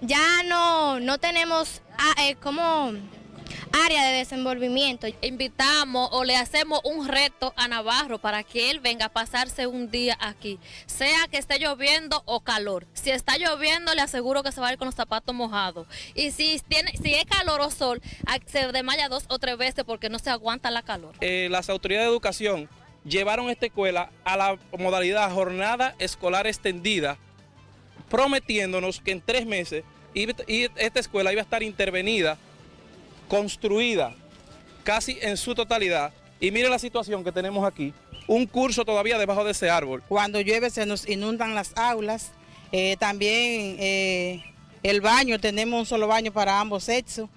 ya no, no tenemos ah, eh, como área de desenvolvimiento. Invitamos o le hacemos un reto a Navarro para que él venga a pasarse un día aquí, sea que esté lloviendo o calor. Si está lloviendo, le aseguro que se va a ir con los zapatos mojados. Y si, tiene, si es calor o sol, se desmaya dos o tres veces porque no se aguanta la calor. Eh, las autoridades de educación llevaron esta escuela a la modalidad jornada escolar extendida prometiéndonos que en tres meses esta escuela iba a estar intervenida, construida casi en su totalidad. Y mire la situación que tenemos aquí, un curso todavía debajo de ese árbol. Cuando llueve se nos inundan las aulas, eh, también eh, el baño, tenemos un solo baño para ambos sexos,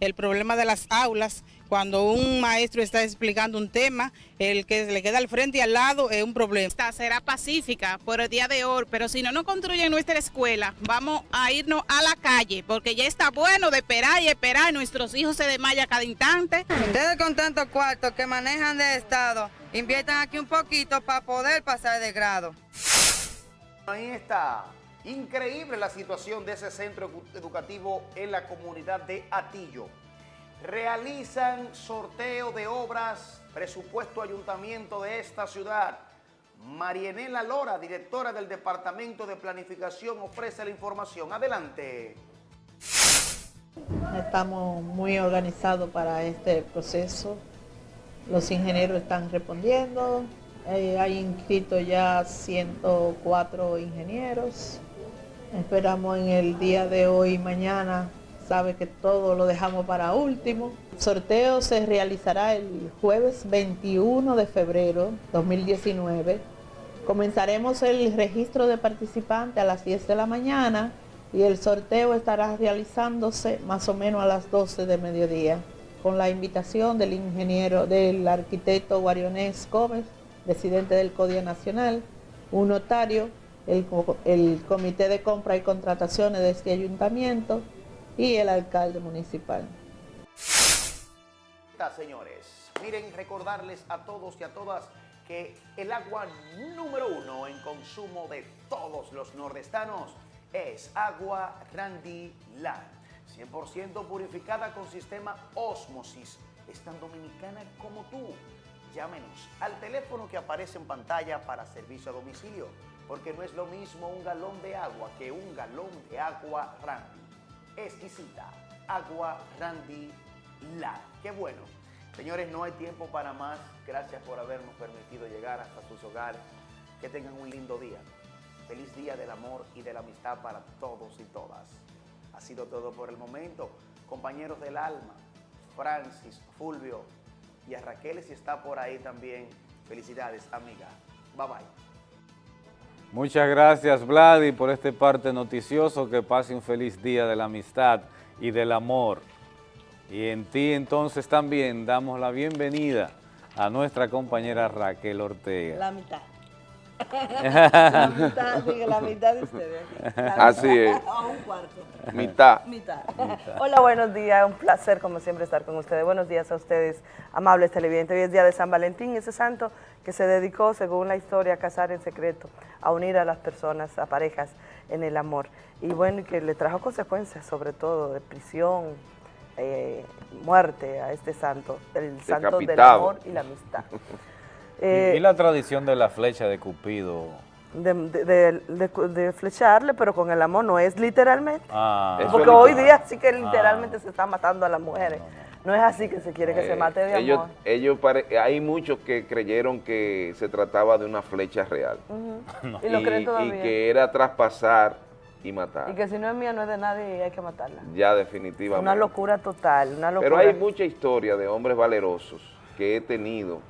el problema de las aulas, cuando un maestro está explicando un tema, el que le queda al frente y al lado es un problema. Esta será pacífica por el día de hoy, pero si no nos construyen nuestra escuela, vamos a irnos a la calle, porque ya está bueno de esperar y esperar, nuestros hijos se desmayan cada instante. Ustedes con tantos cuartos que manejan de Estado, inviertan aquí un poquito para poder pasar de grado. Ahí está. Increíble la situación de ese centro edu- educativo en la comunidad de Atillo. Realizan sorteo de obras, presupuesto ayuntamiento de esta ciudad. Marienela Lora, directora del Departamento de Planificación, ofrece la información. Adelante. Estamos muy organizados para este proceso. Los ingenieros están respondiendo. Hay inscritos ya 104 ingenieros. Esperamos en el día de hoy y mañana. Sabe que todo lo dejamos para último. El sorteo se realizará el jueves 21 de febrero 2019. Comenzaremos el registro de participantes a las 10 de la mañana y el sorteo estará realizándose más o menos a las 12 de mediodía con la invitación del ingeniero, del arquitecto Guarionés Gómez, presidente del CODIA Nacional, un notario, el, el comité de compra y contrataciones de este ayuntamiento y el alcalde municipal. Señores. Miren, recordarles a todos y a todas que el agua número uno en consumo de todos los nordestanos es agua Randy Land. 100% purificada con sistema Osmosis. Es tan dominicana como tú. Llámenos al teléfono que aparece en pantalla para servicio a domicilio, porque no es lo mismo un galón de agua que un galón de agua Randy. Exquisita, agua Randy Land. Qué bueno. Señores, no hay tiempo para más. Gracias por habernos permitido llegar hasta sus hogares. Que tengan un lindo día. Feliz día del amor y de la amistad para todos y todas. Ha sido todo por el momento. Compañeros del alma, Francis, Fulvio y a Raquel si está por ahí también. Felicidades, amiga. Bye bye. Muchas gracias, Vladi, por este parte noticioso. Que pase un feliz día de la amistad y del amor. Y en ti entonces también damos la bienvenida a nuestra compañera Raquel Ortega. La mitad. La mitad, diga, la mitad de ustedes. Así es. O un cuarto. Mitad. Mitad. Hola, buenos días. Un placer, como siempre, estar con ustedes. Buenos días a ustedes, amables televidentes. Hoy es día de San Valentín, ese santo que se dedicó, según la historia, a casar en secreto, a unir a las personas, a parejas en el amor. Y bueno, que le trajo consecuencias, sobre todo de prisión, eh, muerte a este santo, el santo del amor y la amistad. Y- Eh, y la tradición de la flecha de Cupido. de, de- de- de- de flecharle, pero con el amor no es literalmente. Ah. Porque es hoy literal. día sí que Ah. literalmente se está matando a las mujeres. No, es así que se quiere que se Eh, mate de ellos, amor. ellos pare- hay muchos que creyeron que se trataba de una flecha real. Y lo creen y todavía. que era traspasar y matar. Y que si no es mía, no es de nadie y hay que matarla. Ya definitivamente. Una locura total, una locura. Pero hay mucha historia de hombres valerosos que he tenido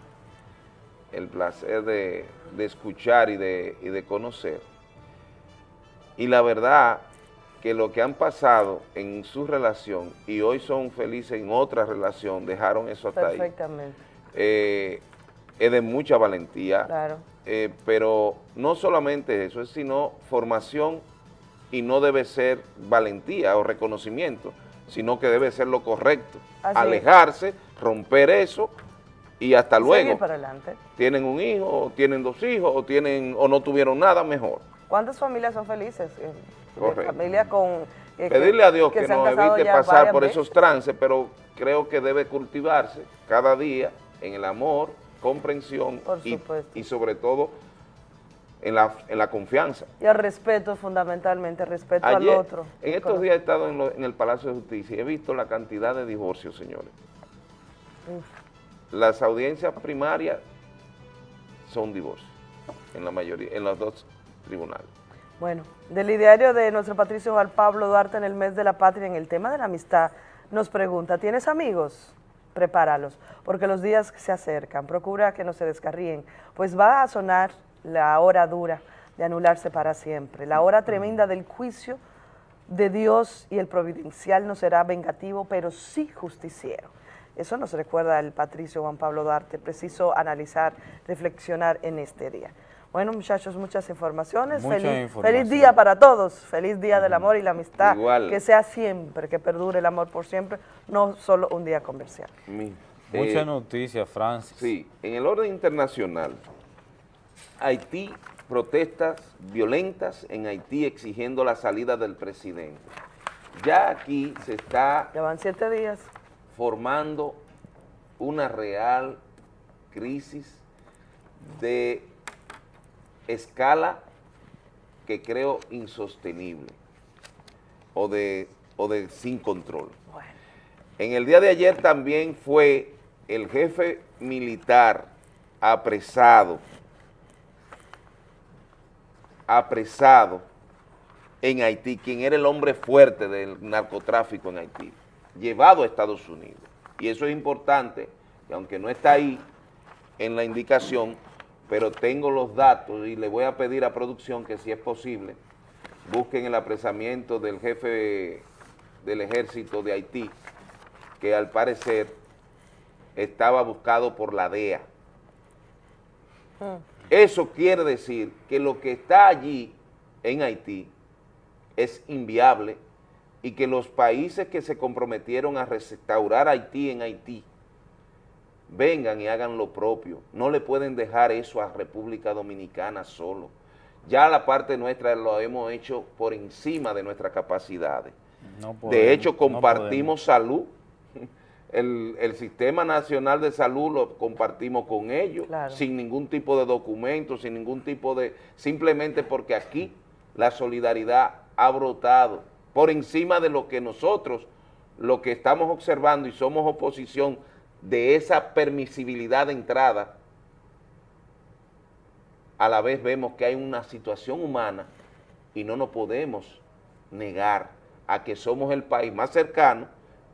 el placer de, de escuchar y de, y de conocer. Y la verdad que lo que han pasado en su relación y hoy son felices en otra relación, dejaron eso hasta ahí. Perfectamente. Eh, es de mucha valentía, Claro. eh, pero no solamente eso, es sino formación y no debe ser valentía o reconocimiento, sino que debe ser lo correcto. Así es. Alejarse, romper eso y hasta luego. Seguir para adelante. Tienen un hijo, o tienen dos hijos, o tienen o no tuvieron nada, mejor. ¿Cuántas familias son felices? Eh, Correcto. Familias con... eh, que- Pedirle a Dios que, han nos evite pasar por veces. esos trances, pero creo que debe cultivarse cada día en el amor, comprensión y, sobre todo en la, en la confianza. Y el respeto, fundamentalmente, respeto al otro. en estos días he estado en, lo- en el Palacio de Justicia y he visto la cantidad de divorcios, señores. Uf. Las audiencias primarias son divorcios, en la mayoría, en los dos tribunales. Bueno, del ideario de nuestro Patricio Juan Pablo Duarte en el mes de la patria, en el tema de la amistad, nos pregunta, ¿tienes amigos? Prepáralos, porque los días se acercan, procura que no se descarríen, pues va a sonar la hora dura de anularse para siempre, la hora tremenda del juicio de Dios y el providencial no será vengativo, pero sí justiciero. Eso nos recuerda el Patricio Juan Pablo Duarte, preciso analizar, reflexionar en este día. Bueno, muchachos, muchas informaciones. Mucha feliz, información. feliz día para todos. Feliz día del amor y la amistad. Igual. Que sea siempre, que perdure el amor por siempre, no solo un día comercial. Mi- Mucha eh, noticia, Francis. Sí, en el orden internacional, Haití protestas violentas en Haití exigiendo la salida del presidente. Ya aquí se está... Llevan siete días. Formando una real crisis de escala que creo insostenible o de, o de sin control. En el día de ayer también fue el jefe militar apresado, apresado en Haití, quien era el hombre fuerte del narcotráfico en Haití, llevado a Estados Unidos. Y eso es importante, y aunque no está ahí en la indicación, pero tengo los datos y le voy a pedir a producción que si es posible, busquen el apresamiento del jefe del ejército de Haití, que al parecer estaba buscado por la DEA. Eso quiere decir que lo que está allí en Haití es inviable y que los países que se comprometieron a restaurar Haití en Haití vengan y hagan lo propio. No le pueden dejar eso a República Dominicana solo. Ya la parte nuestra lo hemos hecho por encima de nuestras capacidades. de hecho, compartimos salud. El, Sistema Nacional de Salud lo compartimos con ellos, sin ningún tipo de documento, sin ningún tipo de... Simplemente porque aquí la solidaridad ha brotado por encima de lo que nosotros, lo que estamos observando y somos oposición de esa permisibilidad de entrada, a la vez vemos que hay una situación humana y no nos podemos negar a que somos el país más cercano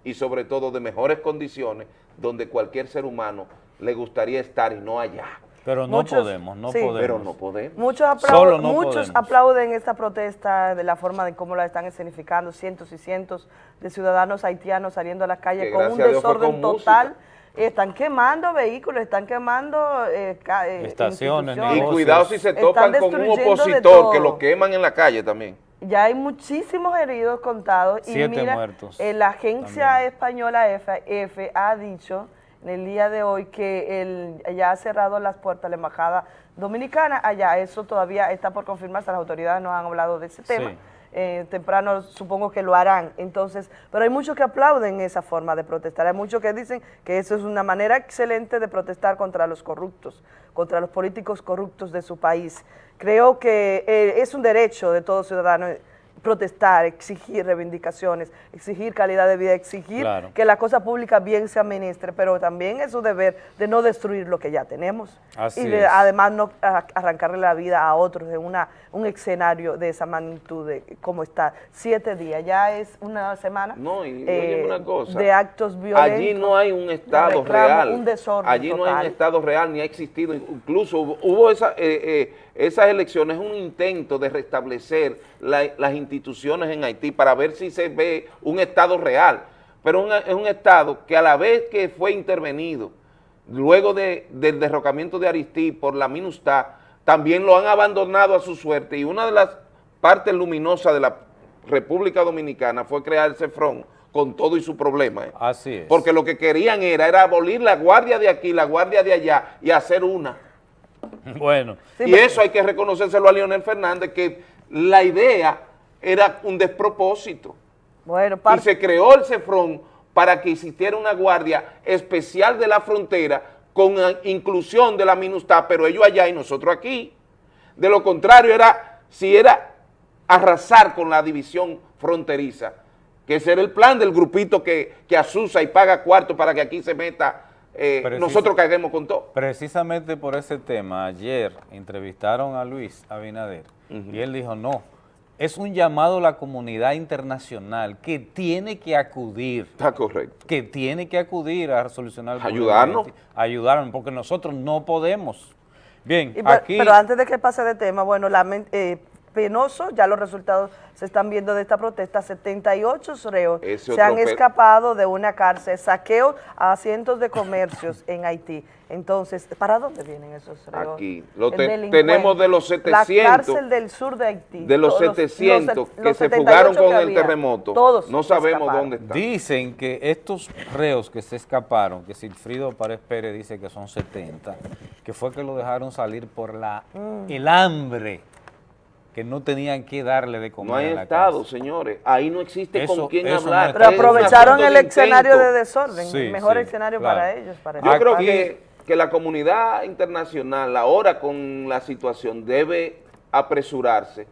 y sobre todo de mejores condiciones donde cualquier ser humano le gustaría estar y no allá. Pero no podemos, no podemos. Pero no podemos. Muchos, aplauden, muchos aplauden esta protesta de la forma de cómo la están escenificando, cientos y cientos de ciudadanos haitianos saliendo a la calle con un desorden total. Están quemando vehículos, están quemando eh, eh estaciones, Y cuidado si se topan con un opositor que lo queman en la calle también. Ya hay muchísimos heridos contados. Siete y mira, muertos. Eh, la agencia española F, ha dicho el día de hoy que el, ya ha cerrado las puertas la embajada dominicana allá. Eso todavía está por confirmarse, las autoridades no han hablado de ese tema. Eh, temprano supongo que lo harán. Entonces, pero hay muchos que aplauden esa forma de protestar, hay muchos que dicen que eso es una manera excelente de protestar contra los corruptos, contra los políticos corruptos de su país. Creo que eh, es un derecho de todo ciudadano protestar, exigir reivindicaciones, exigir calidad de vida, exigir que la cosa pública bien se administre, pero también es su deber de no destruir lo que ya tenemos. Y de, además no arrancarle la vida a otros en una, un escenario de esa magnitud de como está. Siete días, ya es una semana no, y, eh, una cosa, de actos violentos. Allí no hay un Estado real, un desorden allí no hay un Estado real ni ha existido, incluso hubo, esa, eh, eh, esas elecciones, un intento de restablecer las instituciones en Haití para ver si se ve un Estado real, pero es un Estado que a la vez que fue intervenido, luego del derrocamiento de Aristí por la MINUSTA, también lo han abandonado a su suerte y una de las partes luminosas de la República Dominicana fue crear el CEFRON con todo y su problema. ¿eh? Así es. Porque lo que querían era, era abolir la guardia de aquí, la guardia de allá y hacer una. Bueno. y eso hay que reconocérselo a Leonel Fernández, que la idea era un despropósito. Bueno, y se creó el CEFRON para que existiera una guardia especial de la frontera con inclusión de la MINUSTA, pero ellos allá y nosotros aquí. De lo contrario, era si era arrasar con la división fronteriza, que ese era el plan del grupito que, que asusa y paga cuarto para que aquí se meta eh, nosotros caguemos con todo. Precisamente por ese tema, ayer entrevistaron a Luis Abinader y él dijo, no, es un llamado a la comunidad internacional que tiene que acudir. Está correcto. Que tiene que acudir a solucionar el Ayudarnos. Ayudarnos, porque nosotros no podemos. Bien, pero, aquí... Pero antes de que pase de tema, bueno, la, eh, penoso, ya los resultados se están viendo de esta protesta, 78 reos se han escapado de una cárcel, saqueo a cientos de comercios en Haití. Entonces, ¿para dónde vienen esos reos? Aquí, lo tenemos de los 700. La cárcel del sur de Haití. De los 700 que se fugaron con el terremoto. Todos no sabemos dónde están. Dicen que estos reos que se escaparon, que Silfrido Párez Pérez dice que son 70, que fue que lo dejaron salir por la Mm. el hambre, que no tenían que darle de comer No hay la Estado, casa. señores. Ahí no existe Eso- con quién no hablar. está. Pero aprovecharon el de escenario de desorden, Sí, el mejor sí, escenario claro. para ellos. Para Yo creo que, que la comunidad internacional ahora con la situación debe apresurarse,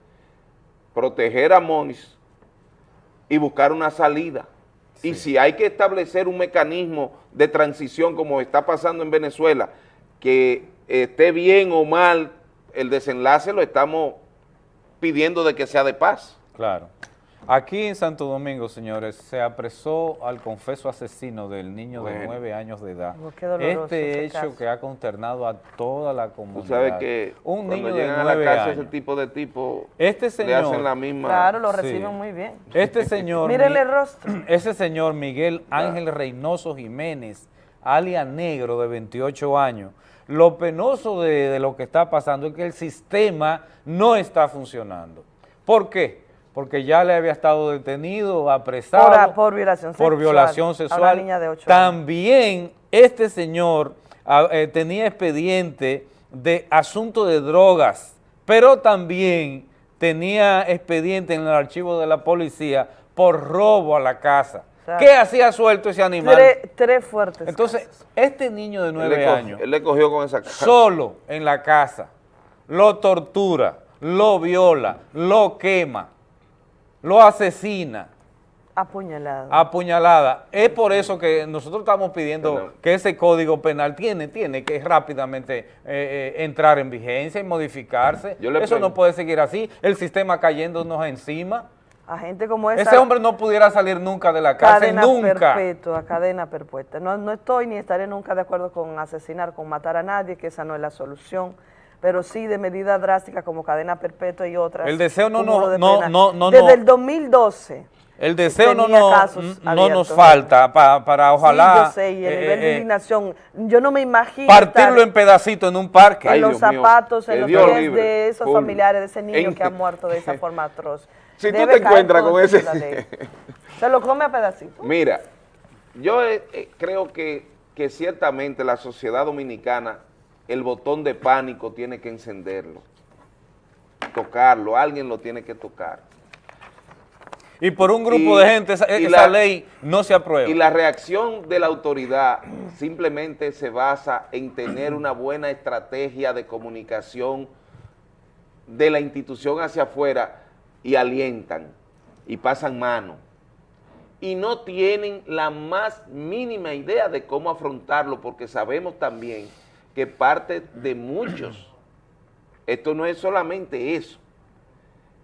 proteger a Monis y buscar una salida. Y si hay que establecer un mecanismo de transición como está pasando en Venezuela, que esté bien o mal el desenlace, lo estamos pidiendo de que sea de paz. Claro. Aquí en Santo Domingo, señores, se apresó al confeso asesino del niño de nueve años de edad. Oh, este hecho caso. que ha consternado a toda la Tú comunidad. sabes que un cuando niño de llegan a la nueve cárcel años. ese tipo de tipo Este le señor, hacen la misma... Claro, lo Sí. reciben muy bien. Este señor, Mírenle el rostro. ese señor Miguel Ángel Reynoso Jiménez, alias Negro de 28 años, lo penoso de, de lo que está pasando es que el sistema no está funcionando. ¿Por qué? Porque ya le había estado detenido, apresado. Por- por violación por sexual violación a una sexual. niña de ocho años. También este señor eh, tenía expediente de asunto de drogas, pero también tenía expediente en el archivo de la policía por robo a la casa. Sea, ¿Qué hacía suelto ese animal? Tres, tres fuertes. Entonces, este niño de nueve cogió- años, Él le cogió con esa solo en la casa, lo tortura, lo viola, lo quema, lo asesina, Apuñalado. apuñalada. Es por eso que nosotros estamos pidiendo que ese código penal tiene, tiene que rápidamente eh, eh, entrar en vigencia y modificarse. Yo le Eso no puede seguir así, el sistema cayéndonos encima. A gente como esa. Ese hombre no pudiera salir nunca de la cárcel, cadena nunca. perpetua, cadena perpetua. No, no estoy ni estaré nunca de acuerdo con asesinar, con matar a nadie, que esa no es la solución, pero sí de medidas drásticas como cadena perpetua y otras. El deseo no nos- de no- no- no- Desde el 2012. El deseo no, no, nos falta pa- para ojalá Sí, yo sé, y el eh, nivel de eh, indignación. Yo no me imagino partirlo en pedacitos en un parque. en los zapatos, en los pies libre. de esos familiares de ese niño En- que ha muerto de esa forma atroz. Si tú te encuentras con ese... Se lo come a pedacitos. Mira, yo eh, eh, creo que, que ciertamente la sociedad dominicana, el botón de pánico tiene que encenderlo, tocarlo, alguien lo tiene que tocar. Y por un grupo Y- de gente esa la- ley no se aprueba. Y la reacción de la autoridad simplemente se basa en tener una buena estrategia de comunicación de la institución hacia afuera y alientan y pasan mano. Y no tienen la más mínima idea de cómo afrontarlo porque sabemos también que parte de muchos, esto no es solamente eso,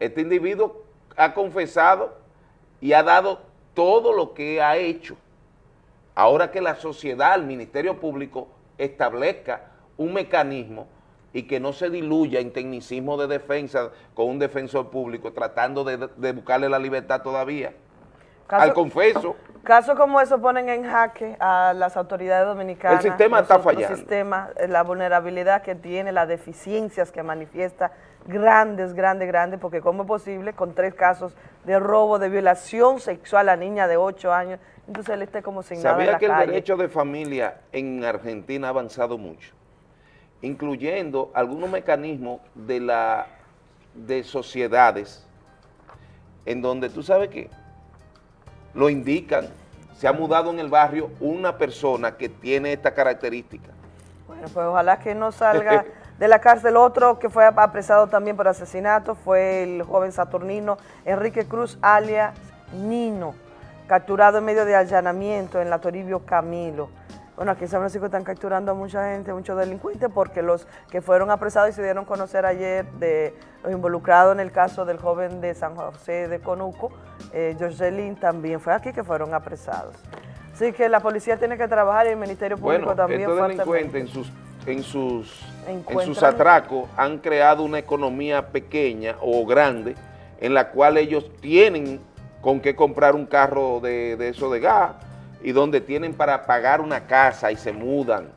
este individuo ha confesado y ha dado todo lo que ha hecho. Ahora que la sociedad, el Ministerio Público, establezca un mecanismo y que no se diluya en tecnicismo de defensa con un defensor público tratando de, de buscarle la libertad todavía. Caso- Al confeso, Casos como eso ponen en jaque a las autoridades dominicanas. El sistema está fallando. sistemas, eh, la vulnerabilidad que tiene, las deficiencias que manifiesta, grandes, grandes, grandes, porque cómo es posible con tres casos de robo, de violación sexual a niña de 8 años, entonces él esté como sin nada en ¿sabía que el derecho de familia en Argentina ha avanzado mucho? Incluyendo algunos mecanismos de la de sociedades en donde tú sabes que lo indican, se ha mudado en el barrio una persona que tiene esta característica. Bueno, pues ojalá que no salga de la cárcel. Otro que fue apresado también por asesinato fue el joven saturnino Enrique Cruz, alias Nino, capturado en medio de allanamiento en la Toribio Camilo. Bueno, aquí en San Francisco están capturando a mucha gente, muchos delincuentes, porque los que fueron apresados y se dieron a conocer ayer de los involucrados en el caso del joven de San José de Conuco, eh, Jocelyn, también fue aquí que fueron apresados. Así que la policía tiene que trabajar y el Ministerio Público Bueno, también estos delincuentes en sus, en sus, en sus atracos han creado una economía pequeña o grande en la cual ellos tienen con qué comprar un carro de, de eso de gas y donde tienen para pagar una casa y se mudan.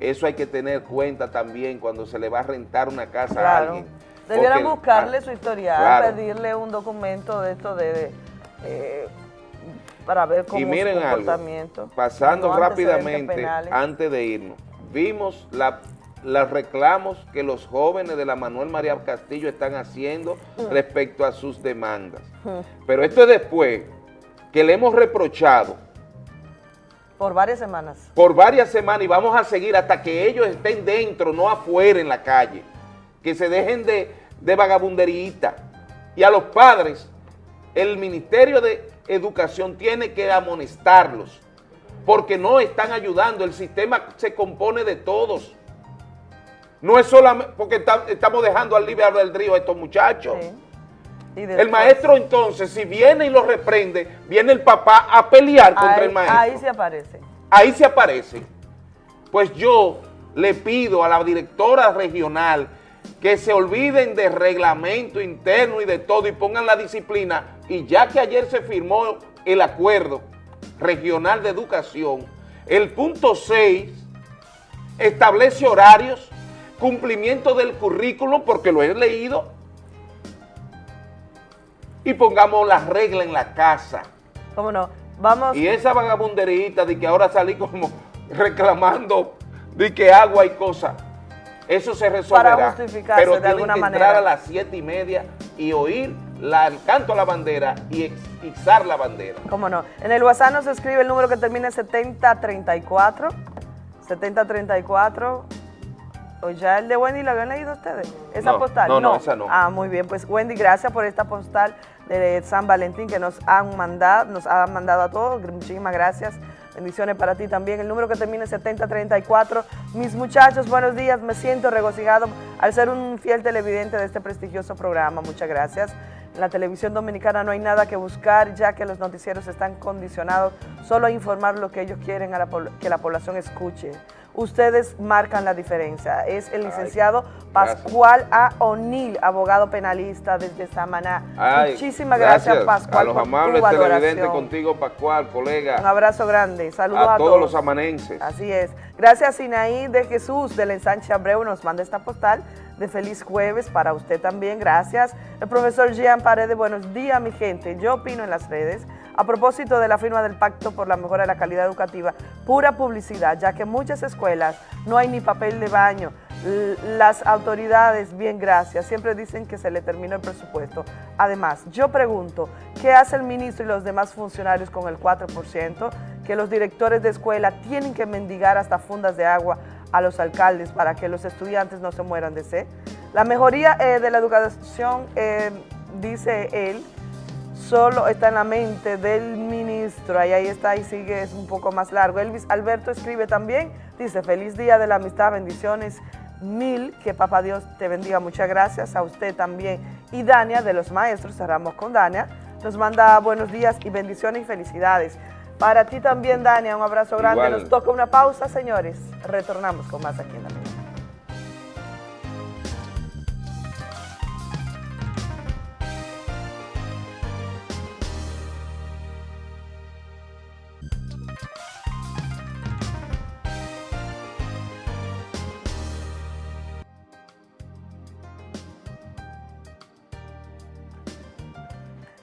Eso hay que tener cuenta también cuando se le va a rentar una casa a alguien. Debieran buscarle ah, su historial, claro. pedirle un documento de esto de, eh, para ver cómo Y miren su algo, comportamiento. pasando no rápidamente, antes de irnos, vimos la los reclamos que los jóvenes de la Manuel María Castillo están haciendo Mm. respecto a sus demandas. Pero esto es después que le hemos reprochado Por varias semanas. por varias semanas y vamos a seguir hasta que ellos estén dentro, no afuera en la calle. Que se dejen de, de vagabunderita. Y a los padres, el Ministerio de Educación tiene que amonestarlos porque no están ayudando. El sistema se compone de todos. No es solamente porque está- estamos dejando al libre albedrío a estos muchachos. Y El maestro entonces, si viene y lo reprende, viene el papá a pelear contra el maestro ahí se aparece. ahí se aparece. Pues yo le pido a la directora regional que se olviden de reglamento interno y de todo y pongan la disciplina. Y ya que ayer se firmó el acuerdo regional de educación, el punto 6 establece horarios, cumplimiento del currículum, porque lo he leído, y pongamos las reglas en la casa. ¿Cómo no? Vamos. Y esa vagabunderita de que ahora salí como reclamando de que agua y cosas, eso se resolverá. Para justificarse pero de alguna que manera. entrar a las siete y media y oír la, el canto a la bandera y izar la bandera. ¿Cómo no? En el WhatsApp nos escribe el número que termina en 7034. 7034. ¿O ya el de Wendy lo habían leído ustedes? ¿Esa No, postal? no, no, esa no. Ah, muy bien. Pues Wendy, gracias por esta postal de San Valentín que nos han mandado, nos han mandado a todos. Muchísimas gracias. Bendiciones para ti también. El número que termina en 7034. Mis muchachos, buenos días. Me siento regocijado al ser un fiel televidente de este prestigioso programa. Muchas gracias. En la televisión dominicana no hay nada que buscar, ya que los noticieros están condicionados solo a informar lo que ellos quieren que la población escuche. Ustedes marcan la diferencia. Es el licenciado gracias. Pascual A. O'Neill, abogado penalista desde Samaná. Ay, Muchísimas gracias, Pascual, A los amables televidentes contigo, Pascual, colega. Un abrazo grande. Saludos a, a todos los amanenses. Así es. Gracias, Sinaí de Jesús del Ensanche Abreu nos manda esta postal de feliz jueves para usted también. Gracias. El profesor Jean Paredes, buenos días, mi gente. Yo opino en las redes. A propósito de la firma del Pacto por la Mejora de la Calidad Educativa, pura publicidad, ya que en muchas escuelas no hay ni papel de baño. Las autoridades, bien gracias, siempre dicen que se le terminó el presupuesto. Además, yo pregunto, ¿qué hace el ministro y los demás funcionarios con el 4%? Que los directores de escuela tienen que mendigar hasta fundas de agua a los alcaldes para que los estudiantes no se mueran de sed. La mejoría eh, de la educación, eh, dice él, solo está en la mente del ministro. Ahí, ahí está, y sigue, es un poco más largo. Elvis Alberto escribe también, dice, feliz día de la amistad, bendiciones mil, que papá Dios te bendiga, muchas gracias a usted también. Y Dania, de los maestros, cerramos con Dania, nos manda buenos días y bendiciones y felicidades. Para ti también, Dania, un abrazo grande. Igual. Nos toca una pausa, señores. Retornamos con más aquí en la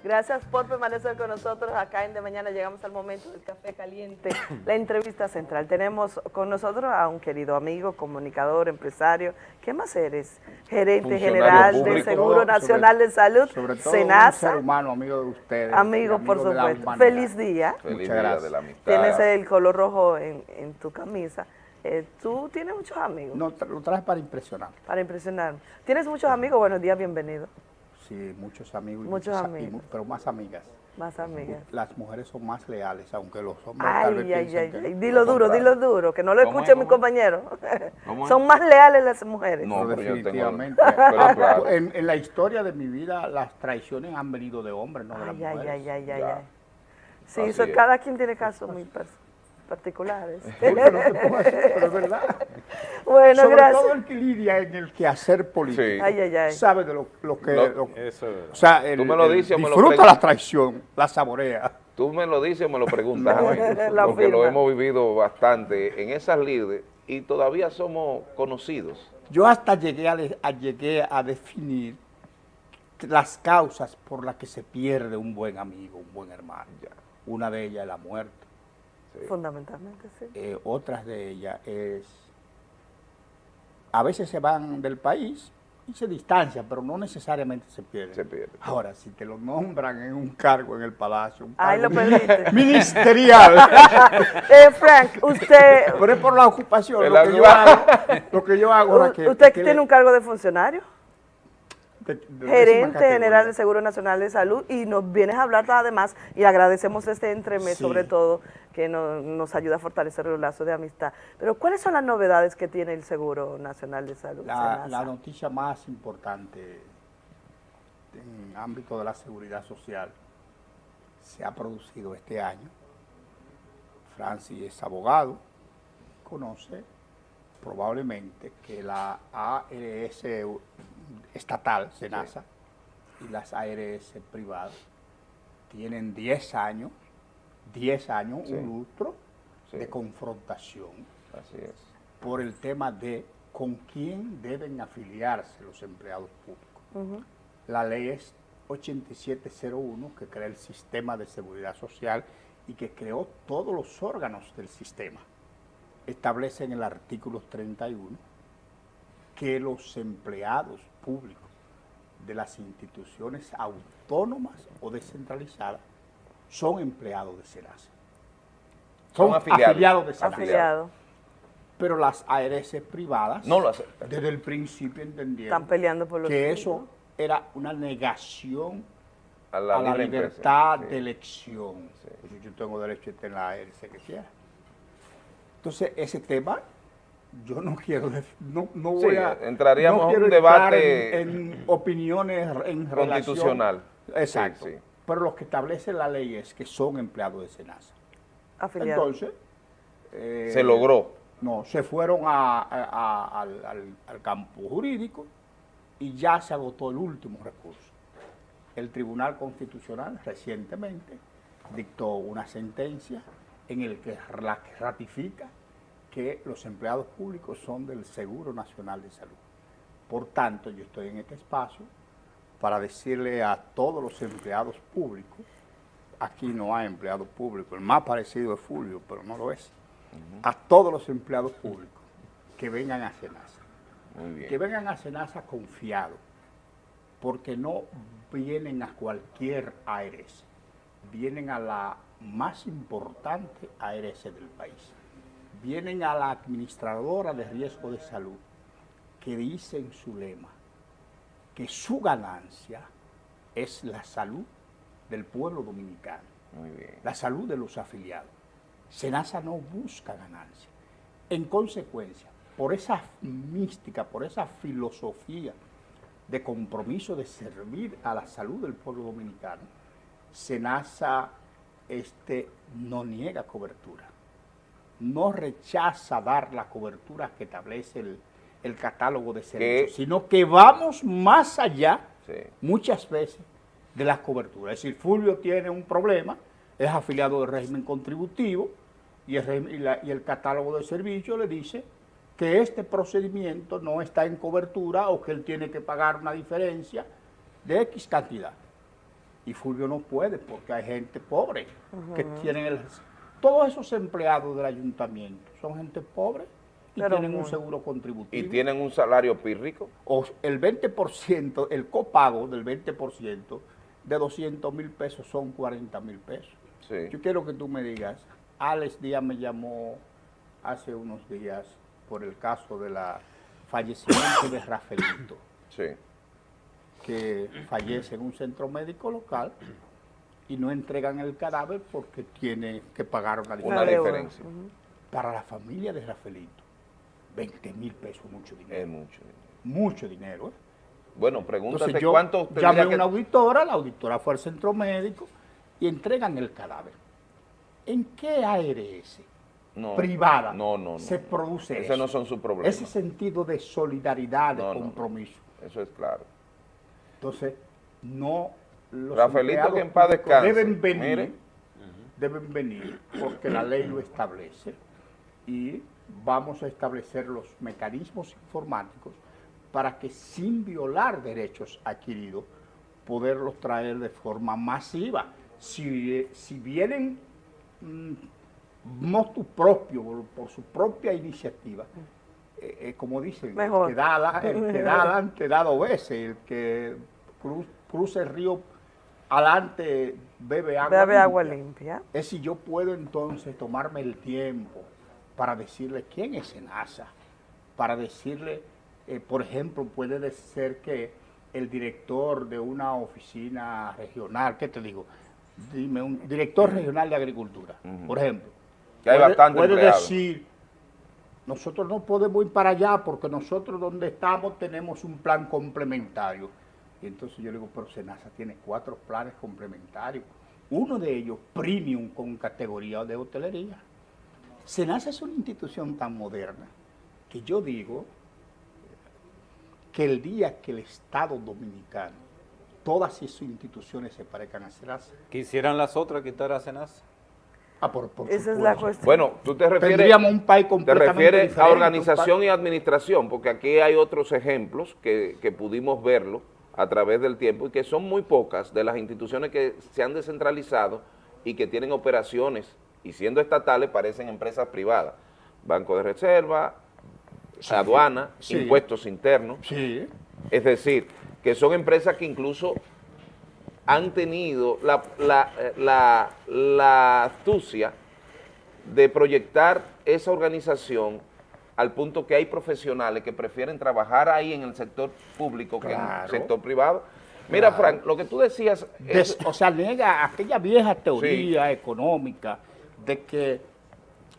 Gracias por permanecer con nosotros acá en De Mañana. Llegamos al momento del café caliente, la entrevista central. Tenemos con nosotros a un querido amigo, comunicador, empresario. ¿Qué más eres? Gerente general del. Seguro Sobre- Nacional de Salud, Sobre todo Senasa. un ser humano, amigo de ustedes. Amigo, por supuesto. Feliz día. Feliz Muchas día gracias. de la amistad. Tienes el color rojo en, en tu camisa. Eh, ¿Tú tienes muchos amigos? No, tra- lo traes para impresionar. Para impresionarme. ¿Tienes muchos amigos? Buenos días, bienvenido. Sí, muchos amigos. Muchos muchas- amigos. y pero más amigas. Más amigas. Las mujeres son más leales, aunque los hombres Ay, tal vez ay, ay, ay. Dilo duro, dilo duro, que no lo ¿Cómo escuche es? mi ¿Cómo compañero. Son más leales las mujeres. No, pero yo tengo- definitivamente. pero claro. en, en la historia de mi vida, las traiciones han venido de hombres, no de las Ay, ay, mujeres. ay, ay, ay, ay. Sí, eso- es. cada quien tiene casos muy pers- particulares. Oye, no te pongas así, pero es verdad. Bueno, Sobre gracias. todo el que lidia en el quehacer político. Sí. Ay, ay, ay. Sabe de lo, lo que... Lo- lo- Eso es verdad. o sea, el- Tú me lo el dices o me lo disfruta la traición, la saborea. Tú me lo dices o me lo preguntas a mí, porque lo hemos vivido bastante en esas líderes y todavía somos conocidos. Yo hasta llegué a, a- llegué a definir las causas por las que se pierde un buen amigo, un buen hermano. Una de ellas es la muerte. Fundamentalmente, sí. Eh, otras de ellas es a veces se van del país y se distancian, pero no necesariamente se pierden. Se. Ahora, si te lo nombran en un cargo en el palacio, un cargo lo perdiste. ministerial. Eh, Frank, usted... Pero es por la ocupación, lo que yo hago, lo que yo hago ahora que- ¿Usted que tiene le- un cargo de funcionario? De- de décima gerente general del Seguro Nacional de Salud y nos vienes a hablar además y agradecemos este entremés Sí. sobre todo que no- nos ayuda a fortalecer los lazos de amistad. Pero ¿cuáles son las novedades que tiene el Seguro Nacional de Salud? La noticia más importante en el ámbito de la seguridad social se ha producido este año. Francis es abogado, conoce probablemente que la ARS estatal, SENASA, y las ARS privadas tienen 10 años, 10 años, Sí. un lustro Sí. de confrontación Así es. por el tema de con quién deben afiliarse los empleados públicos. La ley es 8701 que crea el sistema de seguridad social y que creó todos los órganos del sistema. Establece en el artículo 31 que los empleados públicos de las instituciones autónomas o descentralizadas son empleados de SENASA. Son Son afiliados. afiliados, de SENASA. Afiliado. Pero las ARS privadas No lo aceptan. desde el principio entendieron Están peleando por los que eso era una negación A a la libertad empresa, sí. de elección. Yo tengo derecho a en la ARS que quiera. Entonces, ese tema, yo no quiero, no, no Sí, voy a... entraríamos no a un debate en, en opiniones en Constitucional. relación- Exacto. Sí, sí. Pero lo que establece la ley es que son empleados de SENASA. Afiliado. Entonces... eh, Se logró. No, se fueron a- a- a- al, al- al campo jurídico y ya se agotó el último recurso. El Tribunal Constitucional recientemente dictó una sentencia en el que la que ratifica que los empleados públicos son del Seguro Nacional de Salud. Por tanto, yo estoy en este espacio para decirle a todos los empleados públicos, aquí no hay empleado público, el más parecido es Fulvio, pero no lo es, a todos los empleados públicos que vengan a Senasa, Muy bien. que vengan a Senasa confiados, porque no vienen a cualquier ARS, vienen a la más importante ARS del país, vienen a la administradora de riesgo de salud, que dice en su lema que su ganancia es la salud del pueblo dominicano, Muy bien. la salud de los afiliados. Senasa no busca ganancia. En consecuencia, por esa mística, por esa filosofía de compromiso de servir a la salud del pueblo dominicano, Senasa este, no niega cobertura, no rechaza dar la cobertura que establece el, el catálogo de servicios, sino que vamos más allá muchas veces de las coberturas. Es decir, Fulvio tiene un problema, es afiliado del régimen contributivo y el, régimen- y la- y el catálogo de servicios le dice que este procedimiento no está en cobertura o que él tiene que pagar una diferencia de X cantidad. Y Fulvio no puede porque hay gente pobre que Ujú. tienen el... Todos esos empleados del ayuntamiento son gente pobre y Pero tienen un seguro contributivo. ¿Y tienen un salario pírrico? O el 20%, el copago del 20% de 200 mil pesos son 40 mil pesos. Sí. Yo quiero que tú me digas, Alex Díaz me llamó hace unos días por el caso de la fallecimiento de Rafaelito, Sí. que fallece en un centro médico local y no entregan el cadáver porque tiene que pagar una Una diferencia. diferencia. Para la familia de Rafaelito, 20 mil pesos, mucho dinero. Es mucho dinero. Mucho dinero, ¿eh? Bueno, pregúntate Entonces yo cuánto llamé a que- una auditora, la auditora fue al centro médico y entregan el cadáver. ¿En qué ARS No, privada no, no, no, se no. produce Ese eso? no son sus problemas. Ese sentido de solidaridad, de No, no, no. compromiso. Eso es claro. Entonces, no los Rafaelito, que en paz públicos descanse. deben venir, Mire. deben venir porque la ley lo establece y vamos a establecer los mecanismos informáticos para que sin violar derechos adquiridos, poderlos traer de forma masiva. Si, si vienen mm, motu propio, por, por su propia iniciativa, eh, eh, como dicen, Mejor. el que da, ala- el que da adelante da dos veces, el que cru- cruza el río adelante bebe agua Bebe limpia. agua limpia. Es si yo puedo entonces tomarme el tiempo para decirle quién es Senasa, para decirle, eh, por ejemplo, puede ser que el director de una oficina regional, ¿qué te digo? Dime, un director regional de agricultura, por ejemplo. Que hay puede- bastante puede decir, nosotros no podemos ir para allá porque nosotros donde estamos tenemos un plan complementario. Y entonces yo le digo, pero Senasa tiene cuatro planes complementarios. Uno de ellos, premium, con categoría de hotelería. Senasa es una institución tan moderna que yo digo que el día que el Estado Dominicano, todas esas instituciones se parezcan a Senasa, ¿Quisieran las otras quitar a Senasa? Ah, por, por Esa es la cuestión. Bueno, tú te refieres, Tendríamos un país te completamente refieres a organización y administración, porque aquí hay otros ejemplos que, que pudimos verlo a través del tiempo y que son muy pocas de las instituciones que se han descentralizado y que tienen operaciones y siendo estatales parecen empresas privadas. Banco de Reserva, aduana, sí. impuestos internos. Sí. Es decir, que son empresas que incluso han tenido la, la, la- la astucia de proyectar esa organización al punto que hay profesionales que prefieren trabajar ahí en el sector público que en el sector privado. Mira, Claro. Frank, lo que tú decías... Des- es- o sea, nega aquella vieja teoría económica de que,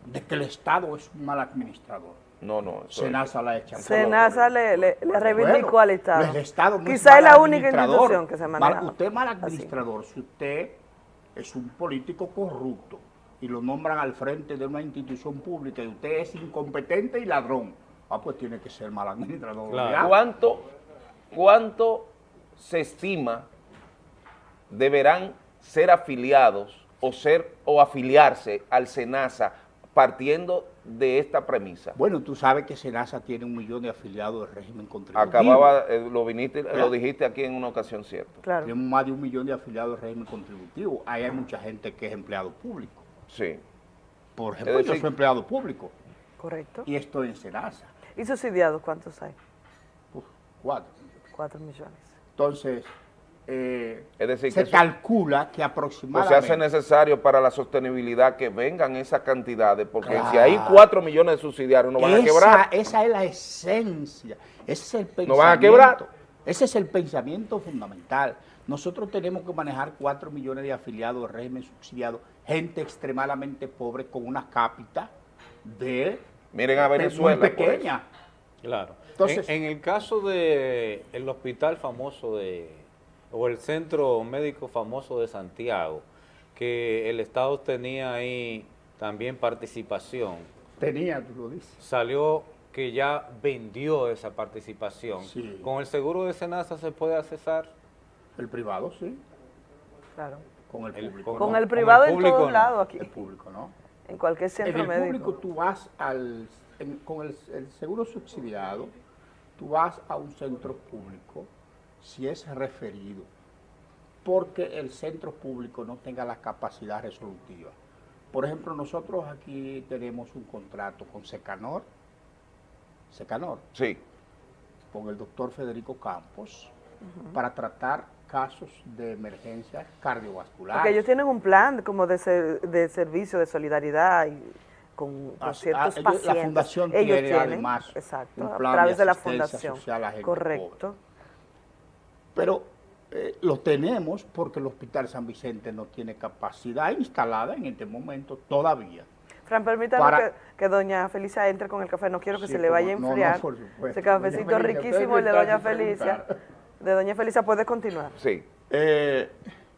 de que el Estado es un mal administrador. No, no. Senasa la echa. Senasa le, le, le reivindicó Bueno, al Estado. El Estado no Quizá es mal la única institución que se Mal- maneja. usted es mal así. administrador si usted es un político corrupto y lo nombran al frente de una institución pública y usted es incompetente y ladrón. Ah, pues tiene que ser mal administrador. ¿Cuánto, ¿Cuánto se estima deberán ser afiliados o ser o afiliarse al SENASA partiendo de esta premisa? Bueno, tú sabes que Senasa tiene un millón de afiliados del régimen contributivo. Acababa, eh, lo viniste, lo dijiste aquí en una ocasión cierta. Tenemos más de un millón de afiliados del régimen contributivo. Ahí hay mucha gente que es empleado público. Sí. Por ejemplo, Es yo decir- soy empleado público Correcto. y estoy en Senasa. ¿Y subsidiados cuántos hay? Cuatro. Cuatro millones. Entonces, eh, Es decir, se que eso- calcula que O aproximadamente... se hace necesario para la sostenibilidad que vengan esas cantidades, porque si hay 4 millones de subsidiarios no van a quebrar. esa es la esencia, ese es el pensamiento. No van a quebrar. Ese es el pensamiento fundamental. Nosotros tenemos que manejar 4 millones de afiliados del régimen subsidiado, gente extremadamente pobre con una cápita de Miren a Venezuela, muy por pequeña. Claro. Entonces- en, en el caso de el hospital famoso de o el centro médico famoso de Santiago, que el Estado tenía ahí también participación, Tenía, tú lo dices. salió que ya vendió esa participación. Sí. ¿Con el seguro de Senasa se puede accesar? El privado, sí. Claro. Con el público. Con no. el privado en público todos no. lados aquí. El público, ¿no? En cualquier En centro el médico. público tú vas al, en- con el, el seguro subsidiado, tú vas a un centro público si es referido, porque el centro público no tenga la capacidad resolutiva. Por ejemplo, nosotros aquí tenemos un contrato con Secanor, Secanor, Sí. con el doctor Federico Campos, para tratar casos de emergencia cardiovascular. Porque ellos tienen un plan como de, ser- de servicio de solidaridad y con, con Ah, ciertos ah, ellos- pacientes. La fundación ellos tiene tienen, además exacto, un a través de, la fundación. social a gente Correcto. Pero eh, lo tenemos porque el Hospital San Vicente no tiene capacidad instalada en este momento todavía. Fran, permítanos Para- que, que doña Felicia entre con el café. No quiero que Sí, se le vaya a no, no, enfriar. Ese cafecito Doña riquísimo, el de doña Felicia. De doña Felicia, puede continuar. Sí. Eh,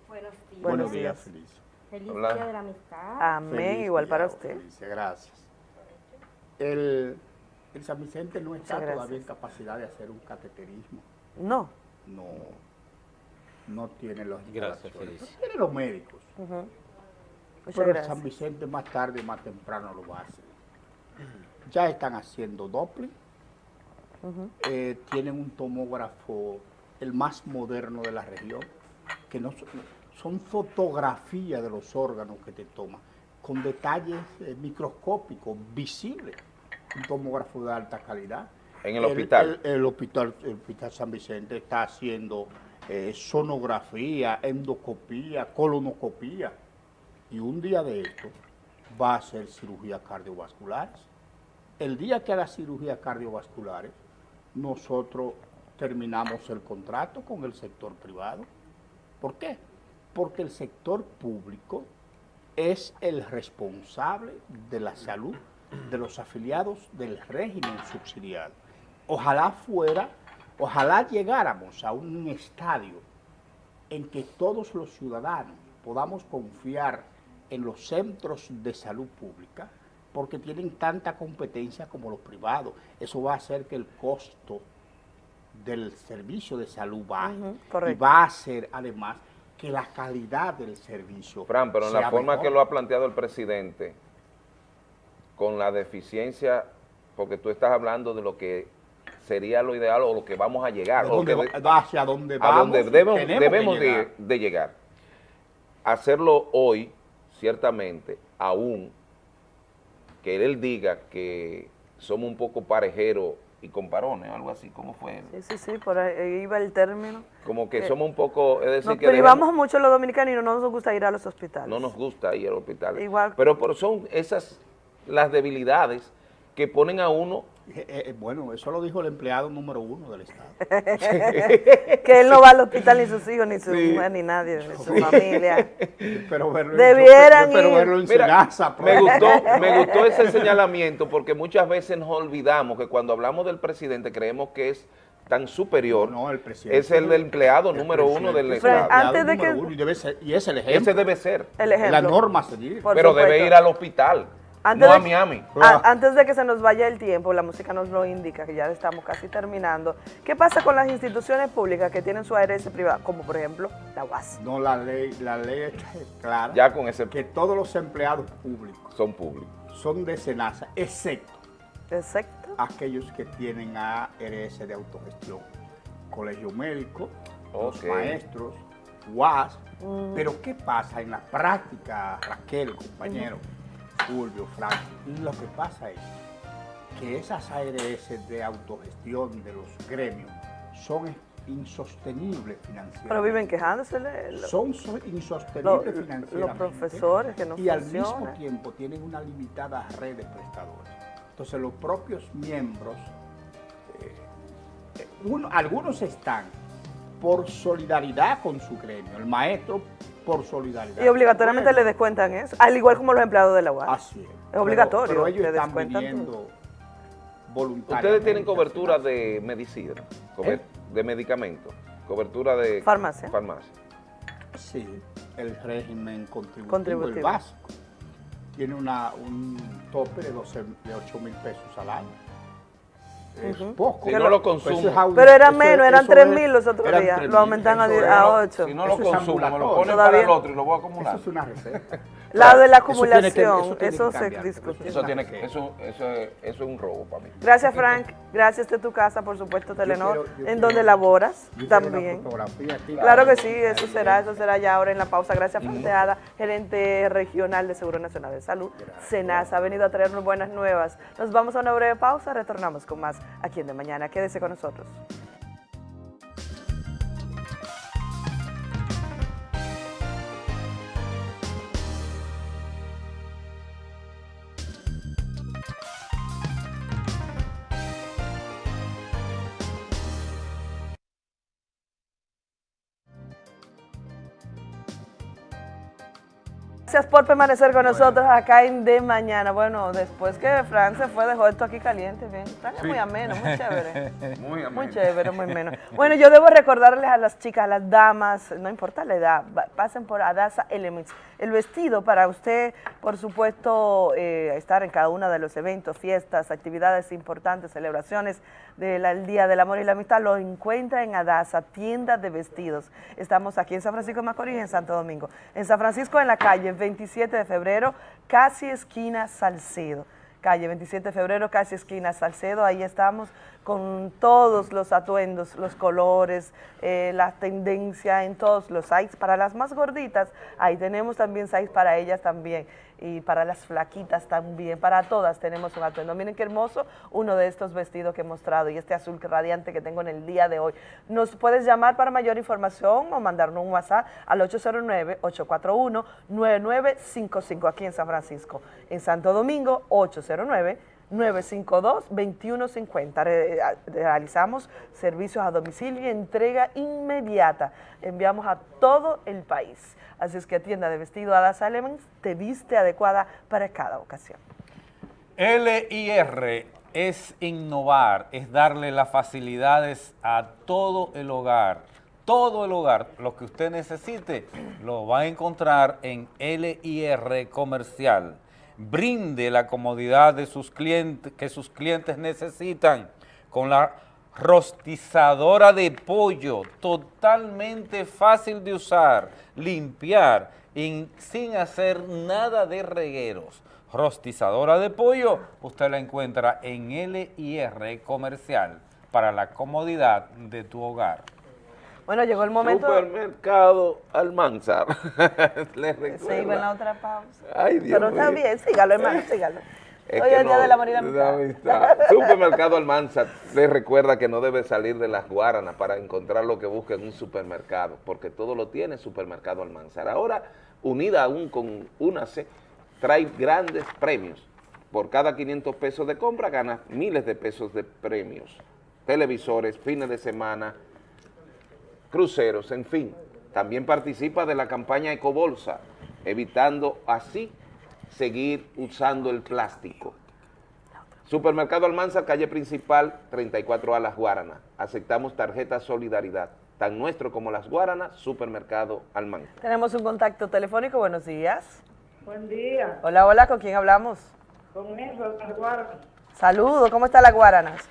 Buenos días. buenos días, Felicia. Feliz Hola. día de la amistad. Amén, Feliz igual día, para usted. Felicia, gracias. El, el San Vicente no está todavía en capacidad de hacer un cateterismo. No. No, no tiene los Gracias, Felicia. pero Tiene los médicos. Pero el gracias. San Vicente más tarde, más temprano lo va a hacer. Ya están haciendo Doppler, eh, tienen un tomógrafo, el más moderno de la región, que no son, son fotografías de los órganos que te toman, con detalles eh, microscópicos, visibles. un tomógrafo de alta calidad. En el hospital. El, el hospital, el hospital San Vicente está haciendo eh, sonografía, endoscopía, colonoscopía. Y un día de esto va a hacer cirugías cardiovasculares. El día que haga cirugías cardiovasculares, nosotros terminamos el contrato con el sector privado. ¿Por qué? Porque el sector público es el responsable de la salud de los afiliados del régimen subsidiado. Ojalá fuera, ojalá llegáramos a un estadio en que todos los ciudadanos podamos confiar en los centros de salud pública porque tienen tanta competencia como los privados. Eso va a hacer que el costo del servicio de salud baje y va a hacer además que la calidad del servicio Fran, pero en la forma que lo ha planteado el presidente, con la deficiencia, porque tú estás hablando de lo que sería lo ideal o lo que vamos a llegar. De dónde, o hacia dónde vamos, a donde debemos, debemos de, llegar. De, de llegar. Hacerlo hoy, ciertamente, aún que él diga que somos un poco parejeros y comparones, algo así, ¿cómo fue? Sí, sí, sí, por ahí iba el término. Como que eh, somos un poco, es decir, nos que privamos mucho los dominicanos y no nos gusta ir a los hospitales. No nos gusta ir al hospital. Igual. Pero, pero son esas las debilidades que ponen a uno eh, eh, bueno, eso lo dijo el empleado número uno del Estado. que él no va al hospital ni sus hijos, ni su sí. mujer, ni nadie, ni su familia. Pero verlo, Debieran en, pero verlo en Mira, Senasa, me, gustó, me gustó ese señalamiento porque muchas veces nos olvidamos que cuando hablamos del presidente creemos que es tan superior, no, el presidente, es el empleado el número uno del Estado. Antes de que... y, debe ser, y es el ejemplo. Ese debe ser. El ejemplo. La norma a seguir. Por pero supuesto. debe ir al hospital. Antes no de, a Miami. A, antes de que se nos vaya el tiempo, la música nos lo indica, que ya estamos casi terminando. ¿Qué pasa con las instituciones públicas que tienen su ARS privada, como por ejemplo la UAS? No, la ley, la ley es clara. Ya con ese... Que todos los empleados públicos son públicos. Son de SENASA, excepto, excepto aquellos que tienen ARS de autogestión. Colegio médico, okay. los maestros, UAS. Mm. Pero ¿qué pasa en la práctica, Raquel, compañero? Mm. Fulvio, Frank, lo que pasa es que esas ARS de autogestión de los gremios son insostenibles financieramente. Pero viven quejándose. Son so, insostenibles lo, financieramente. Los profesores que no Y al mismo tiempo tienen una limitada red de prestadores. Entonces los propios miembros, eh, uno, algunos están por solidaridad con su gremio. El maestro por solidaridad. Y obligatoriamente bueno. le descuentan eso, al igual como los empleados de la UAS. Así es. Es obligatorio. Pero, pero ellos le están descuentan viviendo voluntariamente. Ustedes tienen cobertura de medicina, ¿Eh? de medicamentos, cobertura de farmacia. farmacia. Sí, el régimen contributivo, Contributivo. el básico, tiene una, un tope de, 12, de 8 mil pesos al año. Es poco. Si no lo consumo. Eso es aún- Pero era eso- menos, eran eso 3 es- mil los otros eran días. 3.000, Lo aumentan a, eso die- es- a 8. Si no lo Eso es consumo, me lo ponen Todavía- para el otro y lo voy a acumular. Eso es una receta. La de la Eso tiene que- acumulación, eso tiene eso que se discute. Eso, tiene, que- eso, eso, es, eso es un robo para mí. Gracias, Frank. Gracias de tu casa, por supuesto, Telenor, quiero- yo en quiero- donde laboras también. aquí. Claro que sí, eso será, eso será ya ahora en la pausa. Gracias, Fanteada, gerente regional de Seguro Nacional de Salud. Senasa ha venido a traernos buenas nuevas. Nos vamos a una breve pausa, retornamos con más aquí en De Mañana. Quédese con nosotros. Gracias por permanecer con nosotros acá en De Mañana. Bueno, después que Fran se fue, dejó esto aquí caliente. Bien. Fran es muy ameno, muy chévere. Muy ameno. Muy chévere, muy ameno. Bueno, yo debo recordarles a las chicas, a las damas, no importa la edad, pasen por Adasa Elements. El vestido para usted, por supuesto, eh, estar en cada uno de los eventos, fiestas, actividades importantes, celebraciones del Día del Amor y la Amistad, lo encuentra en Adasa, tienda de vestidos. Estamos aquí en San Francisco de Macorís, en Santo Domingo. En San Francisco, en la calle 27 de febrero, casi esquina Salcedo. calle 27 de febrero, casi esquina Salcedo, ahí estamos con todos los atuendos, los colores, eh, la tendencia en todos los sites. Para las más gorditas, ahí tenemos también sites para ellas también y para las flaquitas también, para todas tenemos un atuendo. Miren qué hermoso uno de estos vestidos que he mostrado y este azul radiante que tengo en el día de hoy. Nos puedes llamar para mayor información o mandarnos un WhatsApp al 809-841-9955 aquí en San Francisco. En Santo Domingo, 809 952-2150. realizamos servicios a domicilio y entrega inmediata. Enviamos a todo el país. Así es que tienda de vestido Ada Elements te viste adecuada para cada ocasión. LIR es innovar, es darle las facilidades a todo el hogar. Todo el hogar, lo que usted necesite, lo va a encontrar en LIR Comercial brinde la comodidad de sus clientes, que sus clientes necesitan con la rostizadora de pollo, totalmente fácil de usar, limpiar y sin hacer nada de regueros. Rostizadora de pollo, usted la encuentra en LIR Comercial para la comodidad de tu hogar. Bueno, llegó el momento... Supermercado Almanzar. Se iba en la otra pausa. Ay, Dios Pero está bien, sígalo, hermano, sígalo. Es Hoy es el día de la Marina amistad. Supermercado Almanzar les recuerda que no debe salir de las Guaranas para encontrar lo que busca en un supermercado, porque todo lo tiene Supermercado Almanzar. Ahora, unida aún con UNACE, trae grandes premios. Por cada 500 pesos de compra ganas miles de pesos de premios. Televisores, fines de semana, cruceros, en fin. También participa de la campaña Ecobolsa, evitando así seguir usando el plástico. Supermercado Almanza, calle principal, 34A Las Guaranas. Aceptamos tarjeta Solidaridad. Tan nuestro como Las Guaranas, Supermercado Almanza. Tenemos un contacto telefónico, buenos días. Buen día. Hola, hola, ¿con quién hablamos? Con Las Guaranas. Saludos, ¿cómo está Las Guaranas?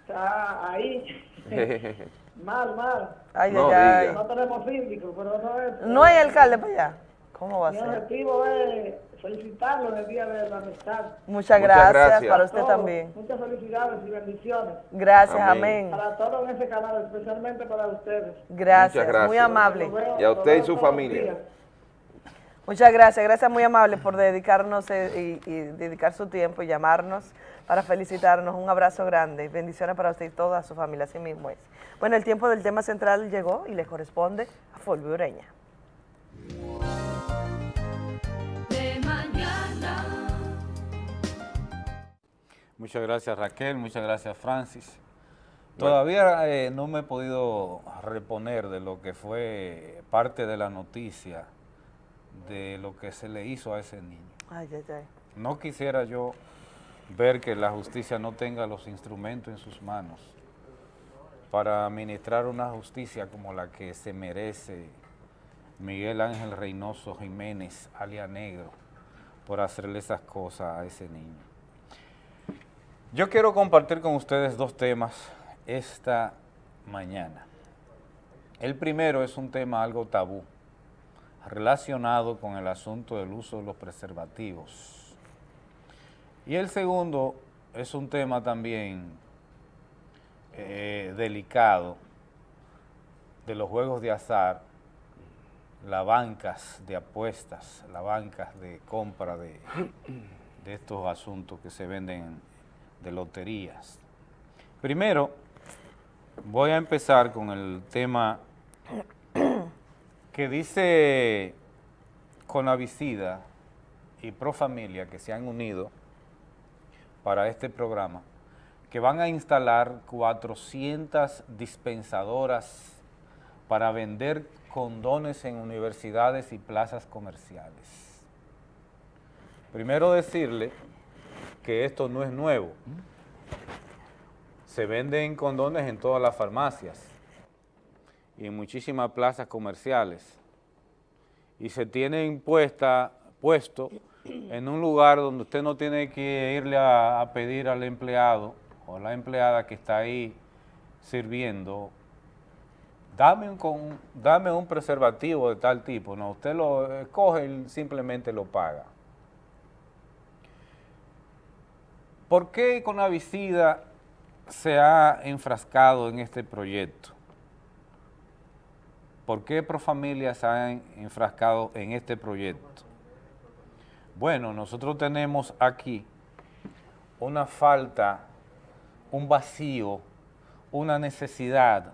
Está ahí. mal, mal. Ay, no, ay, ay. no tenemos síndico, pero no es... ¿No hay alcalde para allá? ¿Cómo va a Mi ser? objetivo es felicitarlo en el Día de la Amistad. Muchas gracias, para usted Todo, también. Muchas felicidades y bendiciones. Gracias, amén. Para todos en ese canal, especialmente para ustedes. Gracias, Muchas gracias. muy amable. Y a usted y su familia. Muchas gracias, gracias muy amable por dedicarnos eh, y, y dedicar su tiempo y llamarnos para felicitarnos. Un abrazo grande. Bendiciones para usted y toda su familia, así mismo es. Bueno, el tiempo del tema central llegó y le corresponde a Fulvio Ureña. De mañana. Muchas gracias Raquel, muchas gracias Francis. Todavía eh, no me he podido reponer de lo que fue parte de la noticia de lo que se le hizo a ese niño. Ay, ay, ay. No quisiera yo ver que la justicia no tenga los instrumentos en sus manos para administrar una justicia como la que se merece Miguel Ángel Reynoso Jiménez, alia Negro, por hacerle esas cosas a ese niño. Yo quiero compartir con ustedes dos temas esta mañana. El primero es un tema algo tabú, relacionado con el asunto del uso de los preservativos. Y el segundo es un tema también eh, delicado de los juegos de azar, las bancas de apuestas, las bancas de compra de, estos asuntos que se venden de loterías. Primero, voy a empezar con el tema que dice Conavicida y Profamilia que se han unido para este programa, que van a instalar 400 dispensadoras para vender condones en universidades y plazas comerciales. Primero decirle que esto no es nuevo. Se venden condones en todas las farmacias y en muchísimas plazas comerciales. Y se tiene impuesta, puesto en un lugar donde usted no tiene que irle a, pedir al empleado o la empleada que está ahí sirviendo, dame un, dame un preservativo de tal tipo. No, usted lo coge y simplemente lo paga. ¿Por qué Conavicida se ha enfrascado en este proyecto? ¿Por qué Profamilia se ha enfrascado en este proyecto? Bueno, nosotros tenemos aquí una falta, un vacío, una necesidad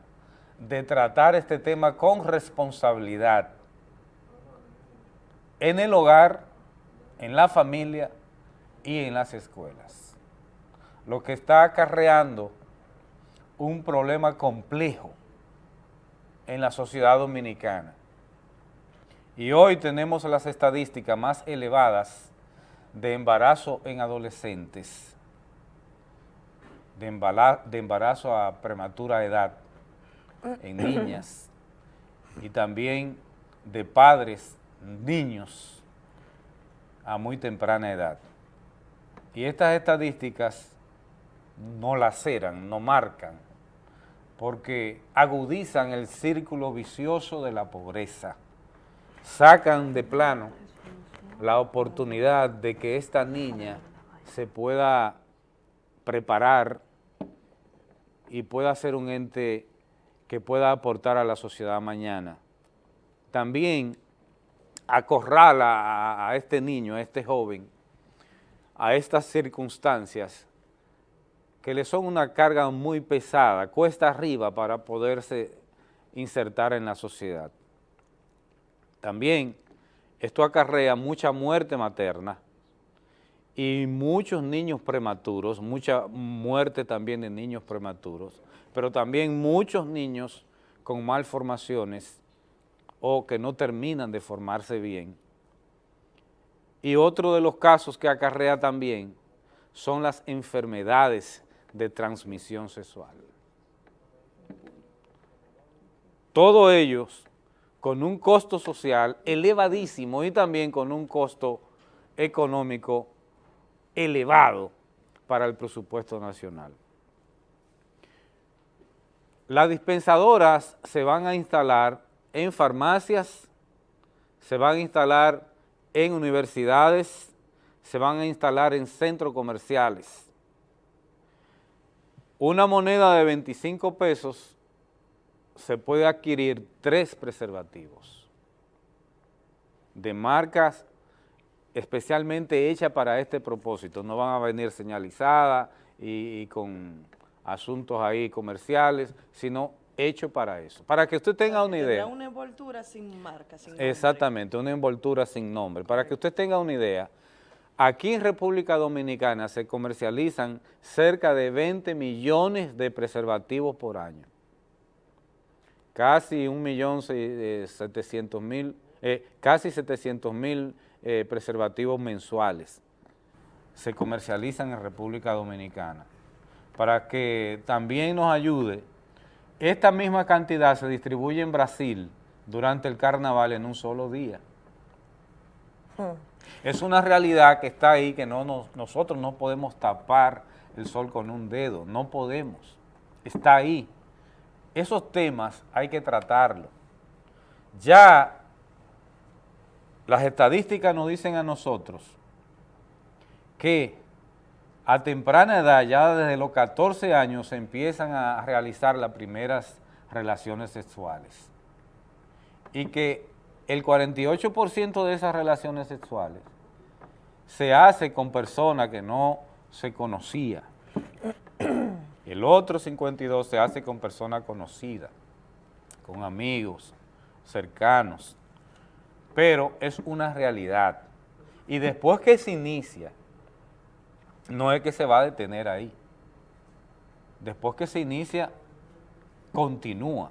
de tratar este tema con responsabilidad en el hogar, en la familia y en las escuelas. Lo que está acarreando un problema complejo en la sociedad dominicana. Y hoy tenemos las estadísticas más elevadas de embarazo en adolescentes, de, embarazo a prematura edad en niñas y también de padres, niños a muy temprana edad. Y estas estadísticas no laceran, no marcan, porque agudizan el círculo vicioso de la pobreza, sacan de plano la oportunidad de que esta niña se pueda preparar y pueda ser un ente que pueda aportar a la sociedad mañana. También acorrala a, este niño, a este joven, a estas circunstancias que le son una carga muy pesada, cuesta arriba para poderse insertar en la sociedad. También esto acarrea mucha muerte materna y muchos niños prematuros, mucha muerte también de niños prematuros, pero también muchos niños con malformaciones o que no terminan de formarse bien. Y otro de los casos que acarrea también son las enfermedades de transmisión sexual. Todos ellos con un costo social elevadísimo y también con un costo económico elevado para el presupuesto nacional. Las dispensadoras se van a instalar en farmacias, se van a instalar en universidades, se van a instalar en centros comerciales. Una moneda de 25 pesos se puede adquirir tres preservativos de marcas especialmente hechas para este propósito. No van a venir señalizadas y, y con asuntos ahí comerciales, sino hecho para eso. Para que usted tenga una idea. una envoltura sin marca, sin nombre. Exactamente, una envoltura sin nombre. Para que usted tenga una idea, aquí en República Dominicana se comercializan cerca de 20 millones de preservativos por año. Casi un millón setecientos mil, eh, casi 700 mil eh, preservativos mensuales se comercializan en República Dominicana. Para que también nos ayude esta misma cantidad se distribuye en Brasil durante el carnaval en un solo día. Hmm. Es una realidad que está ahí, que no nosotros no podemos tapar el sol con un dedo, no podemos. Está ahí. Esos temas hay que tratarlos. Ya las estadísticas nos dicen a nosotros que a temprana edad, ya desde los 14 años, se empiezan a realizar las primeras relaciones sexuales. Y que el 48% de esas relaciones sexuales se hace con personas que no se conocía. El otro 52 se hace con personas conocidas, con amigos, cercanos. Pero es una realidad. Y después que se inicia no es que se va a detener ahí. Después que se inicia, continúa.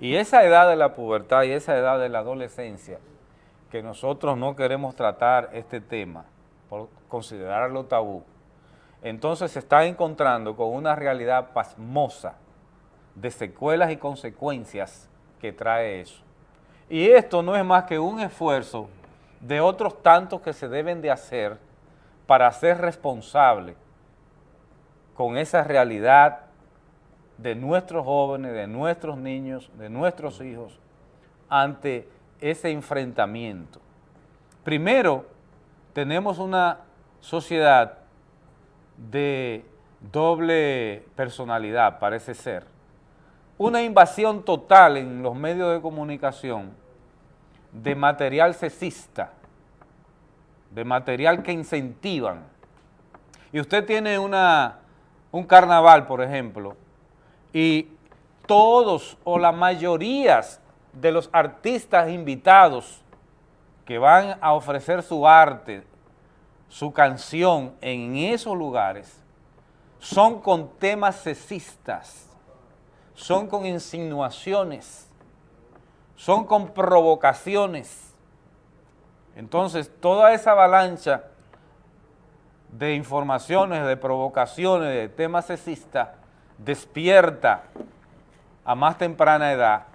Y esa edad de la pubertad y esa edad de la adolescencia, que nosotros no queremos tratar este tema por considerarlo tabú, entonces se está encontrando con una realidad pasmosa de secuelas y consecuencias que trae eso. Y esto no es más que un esfuerzo de otros tantos que se deben de hacer para ser responsable con esa realidad de nuestros jóvenes, de nuestros niños, de nuestros hijos, ante ese enfrentamiento. Primero, tenemos una sociedad de doble personalidad, parece ser. Una invasión total en los medios de comunicación de material sexista, de material que incentivan. Y usted tiene una, un carnaval, por ejemplo, y todos o la mayoría de los artistas invitados que van a ofrecer su arte, su canción en esos lugares, son con temas sexistas, son con insinuaciones, son con provocaciones. Entonces, toda esa avalancha de informaciones, de provocaciones, de temas sexistas, despierta a más temprana edad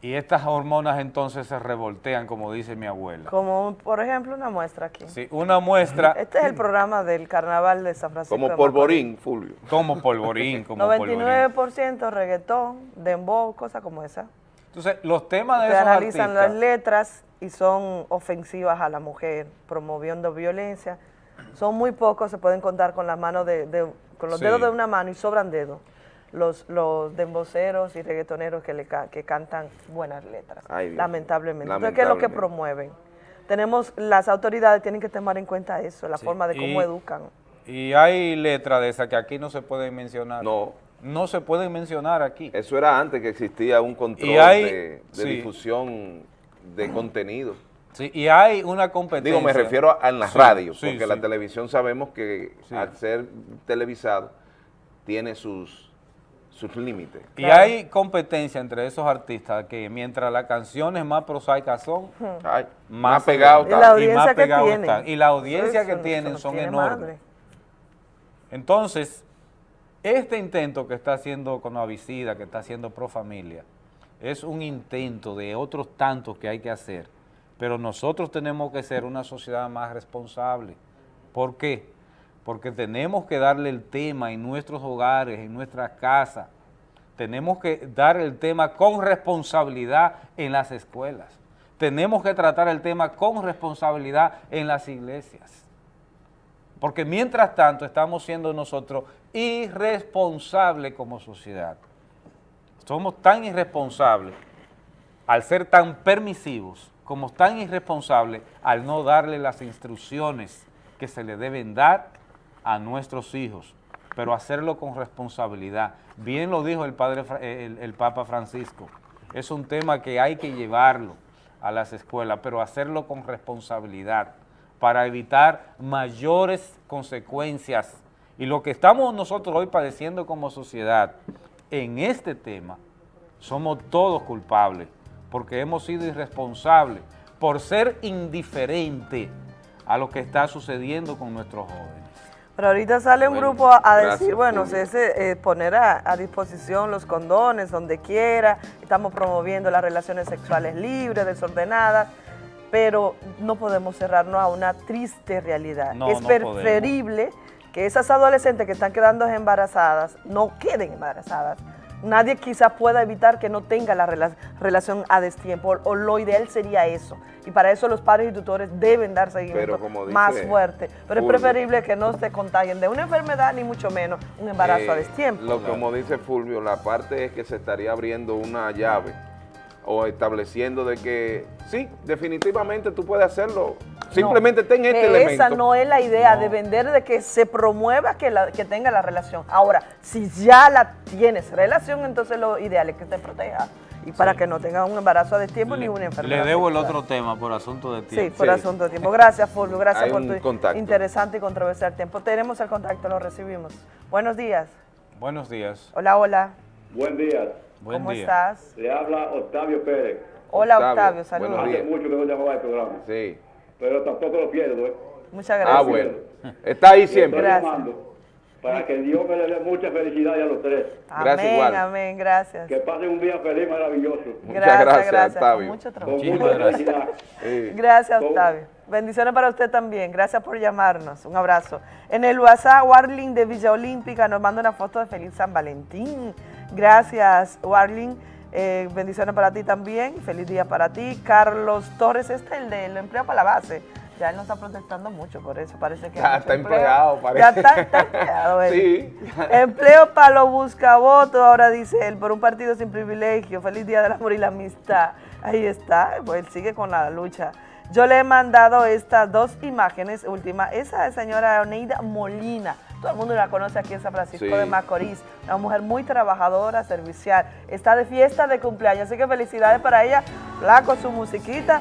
y estas hormonas entonces se revoltean, como dice mi abuela. Como, por ejemplo, una muestra aquí. Sí, una muestra. Este es el programa del Carnaval de San Francisco Como polvorín, Fulvio. Como polvorín, como polvorín. 99% reggaetón, dembow, cosas como esa. Entonces, los temas de Se esos analizan artistas, las letras y son ofensivas a la mujer, promoviendo violencia. Son muy pocos, se pueden contar con las manos de, de- con los Sí. dedos de una mano y sobran dedos. Los, los demboceros y reggaetoneros que, le que cantan buenas letras, Ay, lamentablemente. Entonces, ¿qué es lo que promueven? Tenemos, las autoridades tienen que tomar en cuenta eso, la Sí. forma de cómo Y- educan. y hay letras de esas que aquí no se pueden mencionar. No. No se pueden mencionar aquí. Eso era antes que existía un control Y hay- de, de sí. difusión de contenido. Sí, y hay una competencia. Digo, me refiero a, a en la Sí, radio, sí, porque sí. la televisión sabemos que al ser televisado tiene sus, sus límites. Y hay competencia entre esos artistas que mientras las canciones más prosaicas son, Ay, más, más pegado se está. ven, Y más audiencia que pegado tienen. están. Y la audiencia que tienen son tiene enormes. madre. Entonces, este intento que está haciendo Conovicida, que está haciendo Pro Familia, es un intento de otros tantos que hay que hacer, pero nosotros tenemos que ser una sociedad más responsable. ¿Por qué? Porque tenemos que darle el tema en nuestros hogares, en nuestras casas, tenemos que dar el tema con responsabilidad en las escuelas, tenemos que tratar el tema con responsabilidad en las iglesias. Porque mientras tanto estamos siendo nosotros irresponsables como sociedad. Somos tan irresponsables al ser tan permisivos, como tan irresponsables al no darle las instrucciones que se le deben dar a nuestros hijos, pero hacerlo con responsabilidad. Bien lo dijo el, padre, el, el Papa Francisco, es un tema que hay que llevarlo a las escuelas, pero hacerlo con responsabilidad para evitar mayores consecuencias. Y lo que estamos nosotros hoy padeciendo como sociedad en este tema, somos todos culpables, porque hemos sido irresponsables por ser indiferente a lo que está sucediendo con nuestros jóvenes. Pero ahorita sale un Bueno, grupo a, decir, bueno, Fulvio. se- eh, poner a, a disposición los condones donde quiera, estamos promoviendo las relaciones sexuales libres, desordenadas, pero no podemos cerrarnos a una triste realidad. No, es no podemos. preferible que esas adolescentes que están quedando embarazadas no queden embarazadas. Nadie quizás pueda evitar que no tenga la rela- relación a destiempo, o, o lo ideal sería eso. Y para eso los padres y tutores deben dar seguimiento más fuerte. Pero es preferible que no se contagien de una enfermedad, ni mucho menos un embarazo a Eh, destiempo. Lo como dice Fulvio, la parte es que se estaría abriendo una llave o estableciendo de que sí, definitivamente tú puedes hacerlo. Simplemente ten este que elemento. Esa no es la idea de vender, de que se promueva que, la- que tenga la relación. Ahora, si ya la tienes relación, entonces lo ideal es que te proteja. Y para que no tenga un embarazo a destiempo ni una enfermedad. Le debo el otro tema por asunto de Sí, tiempo. por asunto de tiempo. Gracias, Fulvio. Gracias Hay por tu contacto. interesante y controversial tiempo. Tenemos el contacto, lo recibimos. Buenos días. Buenos días. Hola, hola. Buen día. Buen ¿Cómo día. estás? Le habla Octavio Pérez. Hola, Octavio, saludos. Hace mucho que no llamaba al programa. Sí. Pero tampoco lo pierdo, ¿eh? Muchas gracias. Ah, bueno. Está ahí siempre. estoy llamando Para que Dios me le dé mucha felicidad a los tres. Amén, amén, gracias. Que pasen un día feliz, maravilloso. Gracias, gracias, gracias. Octavio. Con mucho trabajo. Con Muchísimas mucha gracias. felicidad. Gracias, Con- Octavio. Bendiciones para usted también. Gracias por llamarnos. Un abrazo. En el WhatsApp, Warling de Villa Olímpica nos manda una foto de Feliz San Valentín. Gracias, Warling. Eh, bendiciones para ti también. Feliz día para ti. Carlos Torres, este es el del empleo para la base. Ya él no está protestando mucho, por eso parece que... Ya está empleado, Ya parece. está, está empleado él. Sí. Empleo para los buscavotos, ahora dice él, por un partido sin privilegio. Feliz Día del Amor y la Amistad. Ahí está, pues él sigue con la lucha. Yo le he mandado estas dos imágenes, última, esa señora Oneida Molina, todo el mundo la conoce aquí en San Francisco Sí. de Macorís, una mujer muy trabajadora, servicial, está de fiesta de cumpleaños, así que felicidades para ella, la con su musiquita,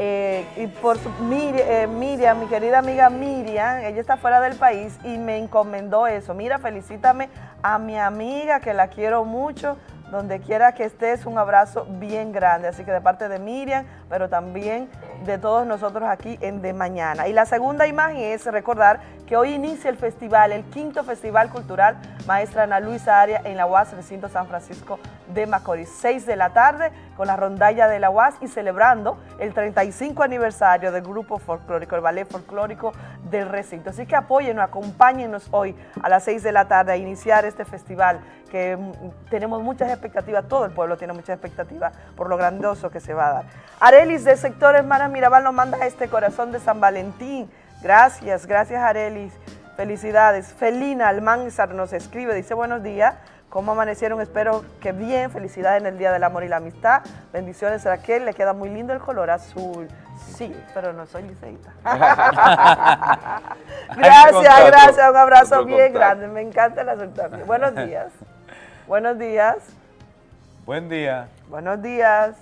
eh, y por su, Mir- eh, Miriam, mi querida amiga Miriam, ella está fuera del país y me encomendó eso. Mira, felicítame a mi amiga que la quiero mucho, donde quiera que estés, un abrazo bien grande. Así que de parte de Miriam, pero también de todos nosotros aquí en De Mañana. Y la segunda imagen es recordar que hoy inicia el festival, el quinto Festival Cultural Maestra Ana Luisa Aria en la UAS Recinto San Francisco de Macorís. 6 de la tarde con la rondalla de la UAS y celebrando el 35 aniversario del grupo folclórico, el ballet folclórico del recinto. Así que apóyennos, acompáñenos hoy a las 6 de la tarde a iniciar este festival que mm, tenemos muchas expectativas, todo el pueblo tiene muchas expectativas por lo grandioso que se va a dar. Arelis de Sector Hermana Mirabal nos manda este corazón de San Valentín. Gracias, gracias Arelis. Felicidades. Felina Almanzar nos escribe, dice buenos días. ¿Cómo amanecieron? Espero que bien. Felicidades en el Día del Amor y la Amistad. Bendiciones Raquel, le queda muy lindo el color azul. Sí, pero no soy liceísta. gracias, contacto. gracias. Un abrazo bien contacto. grande. Me encanta la aceptación. Buenos días. Buenos días. Buen día. Buenos días.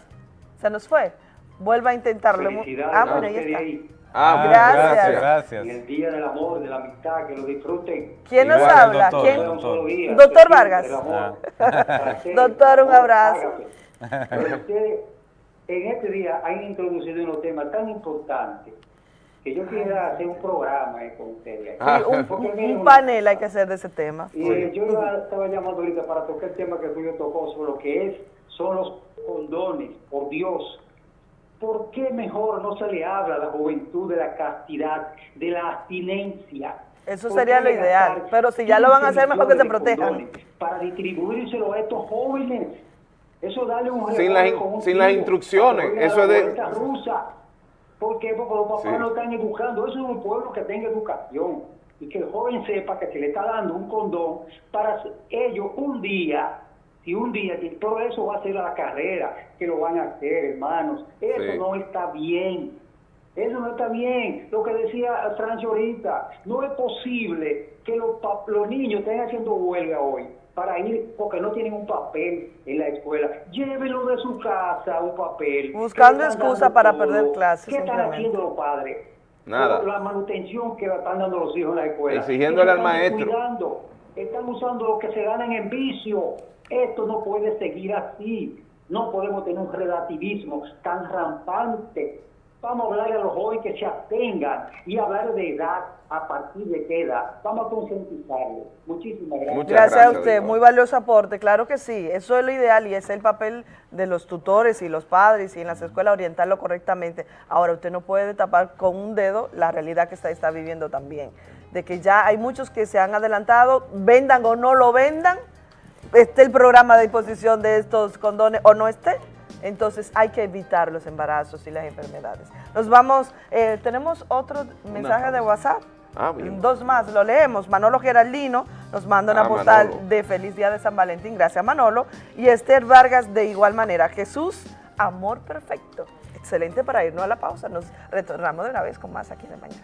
Se nos fue. Vuelva a intentarlo. Felicidades Ah, a bueno, ahí está. Ahí. Ah, gracias. gracias, gracias. En el día del amor, de la amistad, que lo disfruten. ¿Quién nos Igual habla? doctor, ¿Quién? doctor. Día, Doctor Vargas. amor. Ah. Doctor, un abrazo. Pero ustedes en este día han introducido unos temas tan importantes que yo quisiera hacer un programa eh, con ustedes. Sí, un, un- un panel hay que hacer de ese tema. Y eh, yo estaba llamando ahorita para tocar el tema que Julio tocó sobre lo que es, son los condones, por Dios. ¿Por qué mejor no se le habla a la juventud de la castidad, de la abstinencia? Eso ¿Por sería lo ideal, pero si ya lo van a 15 hacer, mejor que se protejan. Para distribuírselo a estos jóvenes. Eso dale un Sin las in- sin las instrucciones, eso es de- rusa. ¿Por qué? Porque los papás Sí. no están educando. Eso es un pueblo que tenga educación. Y que el joven sepa que se le está dando un condón para ellos un día, si un día, todo eso va a ser a la carrera, que lo van a hacer, hermanos. Eso Sí. no está bien. Eso no está bien. Lo que decía Francio ahorita, no es posible que los, pa- los niños estén haciendo huelga hoy para ir porque no tienen un papel en la escuela. Llévenlo de su casa, un papel. Buscando ¿Qué le están excusa para todo? perder clases, ¿Qué están haciendo los padres? Nada. La manutención que están dando los hijos en la escuela. Exigiéndole al están maestro. descuidando. Están usando lo que se ganan en vicio. Esto no puede seguir así. No podemos tener un relativismo tan rampante. Vamos a hablarle a los jóvenes que se abstengan y hablar de edad, a partir de qué edad. Vamos a concientizarlos. Muchísimas gracias. Muchas Gracias, a gracias, usted, doctor. muy valioso aporte, claro que sí, eso es lo ideal y es el papel de los tutores y los padres y en las escuelas orientarlo correctamente. Ahora, usted no puede tapar con un dedo la realidad que está, está viviendo también, de que ya hay muchos que se han adelantado, vendan o no lo vendan, esté el programa de disposición de estos condones o no esté, entonces hay que evitar los embarazos y las enfermedades. Nos vamos, eh, tenemos otro mensaje de WhatsApp. Ah, bien. Dos más, lo leemos. Manolo Geraldino nos manda una Ah, postal Manolo. de Feliz Día de San Valentín, gracias Manolo. Y Esther Vargas de igual manera. Jesús, amor perfecto. Excelente para irnos a la pausa. Nos retornamos de una vez con más aquí de mañana.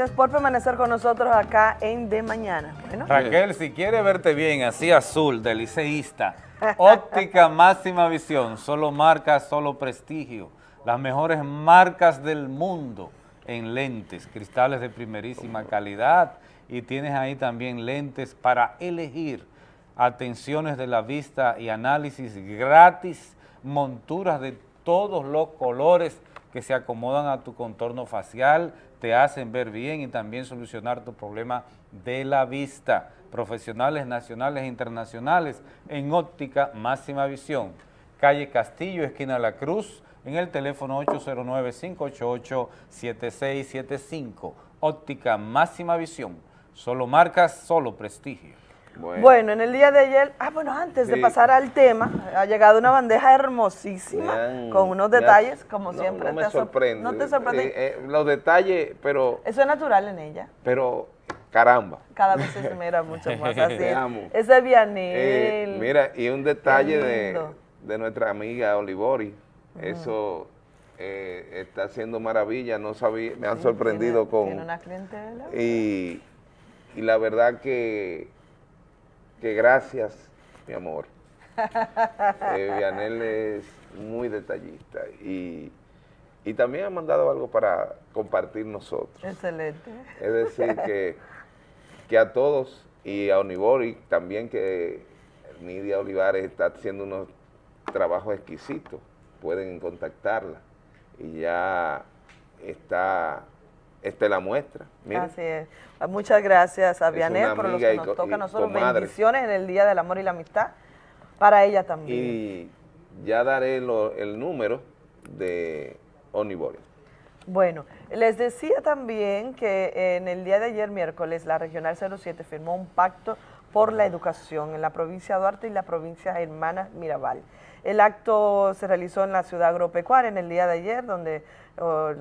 Gracias por permanecer con nosotros acá en De Mañana. Raquel, si quiere verte bien, así azul, de liceísta, óptica máxima visión, solo marcas, solo prestigio, las mejores marcas del mundo en lentes, cristales de primerísima calidad y tienes ahí también lentes para elegir, atenciones de la vista y análisis gratis, monturas de todos los colores que se acomodan a tu contorno facial, te hacen ver bien y también solucionar tu problema de la vista. Profesionales nacionales e internacionales en óptica máxima visión. Calle Castillo, esquina La Cruz, en el teléfono 809-588-7675. Óptica Máxima Visión. Solo marcas, solo prestigio. Bueno. en el día de ayer, ah, bueno, antes de pasar al tema, ha llegado una bandeja hermosísima con unos detalles, como no, siempre. No me te sorprende. ¿No te sorprende? Eh, eh, los detalles, pero, Eso es natural en ella. pero caramba. Cada vez se esmera mucho más. Así Te amo. Ese es Eh, mira, y un detalle de, de nuestra amiga Olivori, eso eh, está haciendo maravilla, no sabía, me han Sí, sorprendido tiene- con... Tiene una clientela. Y, y la verdad que, que gracias, mi amor. Eh, Vianel es muy detallista y, y también ha mandado algo para compartir nosotros. Excelente. Es decir, que, que a todos y a Onibori también que Nidia Olivares está haciendo unos trabajos exquisitos, pueden contactarla y ya está, esta es la muestra. Así es. Muchas gracias a Vianel por amiga que nos toca a nosotros. comadre. Bendiciones en el Día del Amor y la Amistad. Para ella también. Y ya daré lo- el número de Onibori. Bueno, les decía también que en el día de ayer, miércoles, la Regional 07 firmó un pacto por la educación en la provincia de Duarte y la provincia hermana Mirabal. El acto se realizó en la ciudad agropecuaria en el día de ayer, donde oh,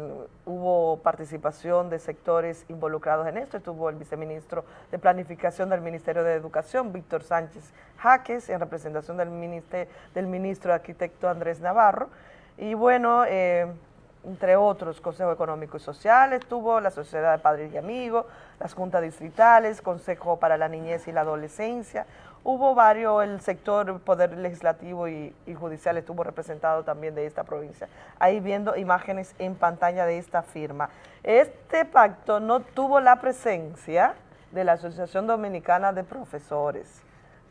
hubo participación de sectores involucrados en esto. Estuvo el viceministro de Planificación del Ministerio de Educación, Víctor Sánchez Jaques, en representación del, ministro, del ministro arquitecto Andrés Navarro. Y bueno, eh, entre otros, Consejo Económico y Social, estuvo la Sociedad de Padres y Amigos, las juntas distritales, Consejo para la Niñez y la Adolescencia, hubo varios, el sector Poder Legislativo y, y Judicial estuvo representado también de esta provincia, ahí viendo imágenes en pantalla de esta firma. Este pacto no tuvo la presencia de la Asociación Dominicana de Profesores,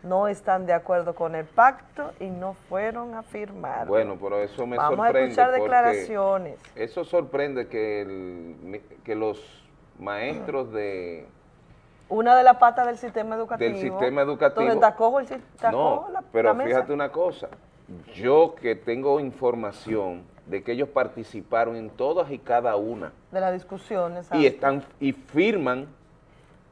no están de acuerdo con el pacto y no fueron a firmar. Bueno, pero eso me Vamos a sorprende. escuchar porque declaraciones. Eso sorprende que, el- que los maestros de... Una de las patas del sistema educativo. Del sistema educativo. Entonces, Tacojo, el Tacojo No, la, pero la mesa. fíjate una cosa. Yo que tengo información de que ellos participaron en todas y cada una De las discusiones. y están y firman,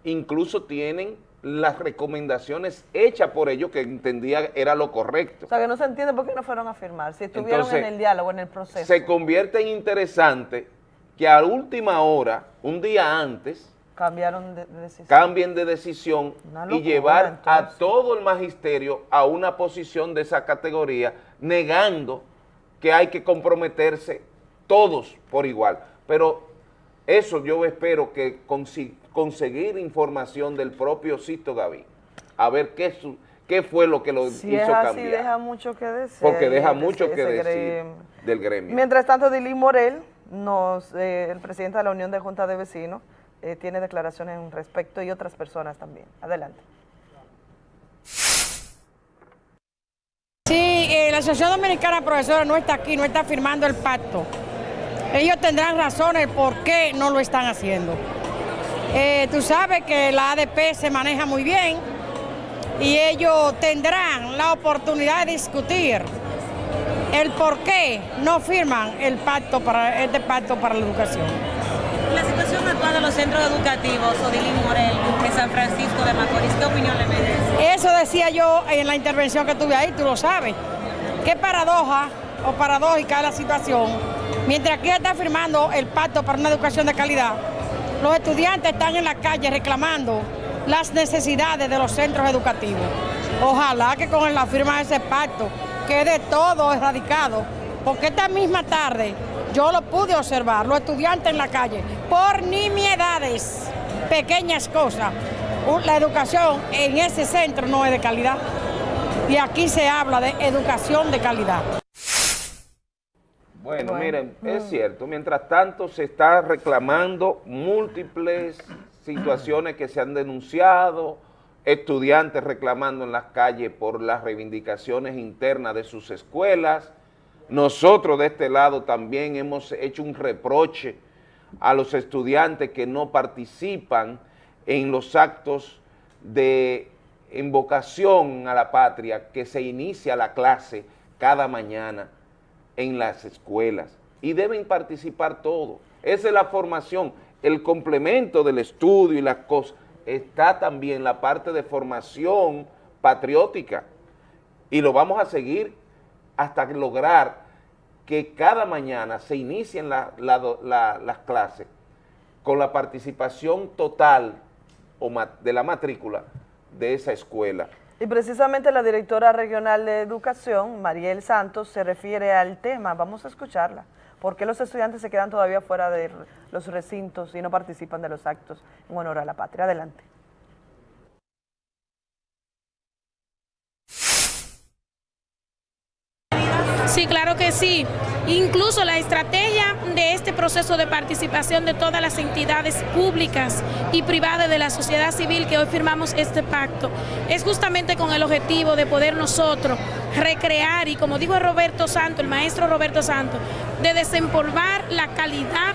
incluso tienen las recomendaciones hechas por ellos que entendía era lo correcto. O sea, que no se entiende por qué no fueron a firmar. Si estuvieron Entonces, en el diálogo, en el proceso. Se convierte en interesante que a última hora, un día antes, Cambiaron de, de decisión. cambien de decisión y llevar a todo el magisterio a una posición de esa categoría, negando que hay que comprometerse todos por igual. Pero eso yo espero que conseguir información del propio Sisto Gaví, a ver qué, su- qué fue lo que lo si hizo es así, cambiar. deja mucho que decir. porque deja mucho que decir gremio. del gremio. Mientras tanto, Dilín Morel, nos, eh, el presidente de la Unión de Junta de Vecinos, eh, tiene declaraciones en respecto y otras personas también. Adelante. Sí, eh, la Asociación Dominicana de Profesores no está aquí, no está firmando el pacto. Ellos tendrán razones por qué no lo están haciendo. Eh, tú sabes que la ADP se maneja muy bien y ellos tendrán la oportunidad de discutir el por qué no firman el pacto para este pacto para la educación. De los centros educativos, Odilín Morel, en San Francisco de Macorís, ¿qué opinión le merece? Eso decía yo en la intervención que tuve ahí, tú lo sabes. Qué paradoja o paradójica es la situación. Mientras aquí está firmando el pacto para una educación de calidad, los estudiantes están en la calle reclamando las necesidades de los centros educativos. Ojalá que con la firma de ese pacto quede todo erradicado, porque esta misma tarde yo lo pude observar, los estudiantes en la calle, por nimiedades, pequeñas cosas. La educación en ese centro no es de calidad. Y aquí se habla de educación de calidad. Bueno, Bueno. miren, es Mm. cierto, mientras tanto se está reclamando múltiples situaciones que se han denunciado, estudiantes reclamando en las calles por las reivindicaciones internas de sus escuelas. Nosotros de este lado también hemos hecho un reproche a los estudiantes que no participan en los actos de invocación a la patria que se inicia la clase cada mañana en las escuelas y deben participar todos. Esa es la formación, el complemento del estudio y las cosas. Está también la parte de formación patriótica y lo vamos a seguir hasta lograr que cada mañana se inicien las clases con la participación total o de la matrícula de esa escuela. Y precisamente la directora regional de educación, Mariel Santos, se refiere al tema. Vamos a escucharla. ¿Por qué los estudiantes se quedan todavía fuera de los recintos y no participan de los actos en honor a la patria? Adelante. Sí, claro que sí. Incluso la estrategia de este proceso de participación de todas las entidades públicas y privadas de la sociedad civil que hoy firmamos este pacto es justamente con el objetivo de poder nosotros recrear y como dijo Roberto Santo, el maestro Roberto Santo, de desempolvar la calidad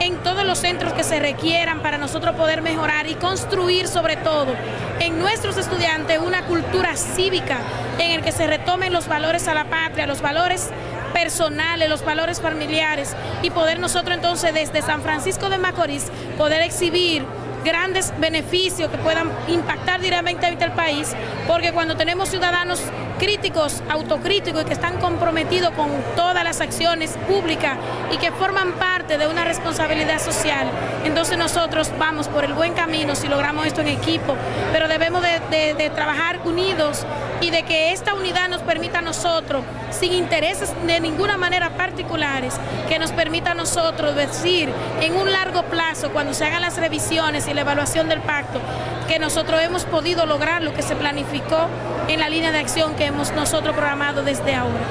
en todos los centros que se requieran para nosotros poder mejorar y construir sobre todo en nuestros estudiantes una cultura cívica en el que se retomen los valores a la patria, los valores personales, los valores familiares y poder nosotros entonces desde San Francisco de Macorís poder exhibir grandes beneficios que puedan impactar directamente al país, porque cuando tenemos ciudadanos críticos, autocríticos y que están comprometidos con todas las acciones públicas y que forman parte de una responsabilidad social, entonces nosotros vamos por el buen camino si logramos esto en equipo, pero debemos de, trabajar unidos y de que esta unidad nos permita a nosotros, sin intereses de ninguna manera particulares, que nos permita a nosotros decir en un largo plazo, cuando se hagan las revisiones y la evaluación del pacto, que nosotros hemos podido lograr lo que se planificó en la línea de acción que hemos nosotros programado desde ahora.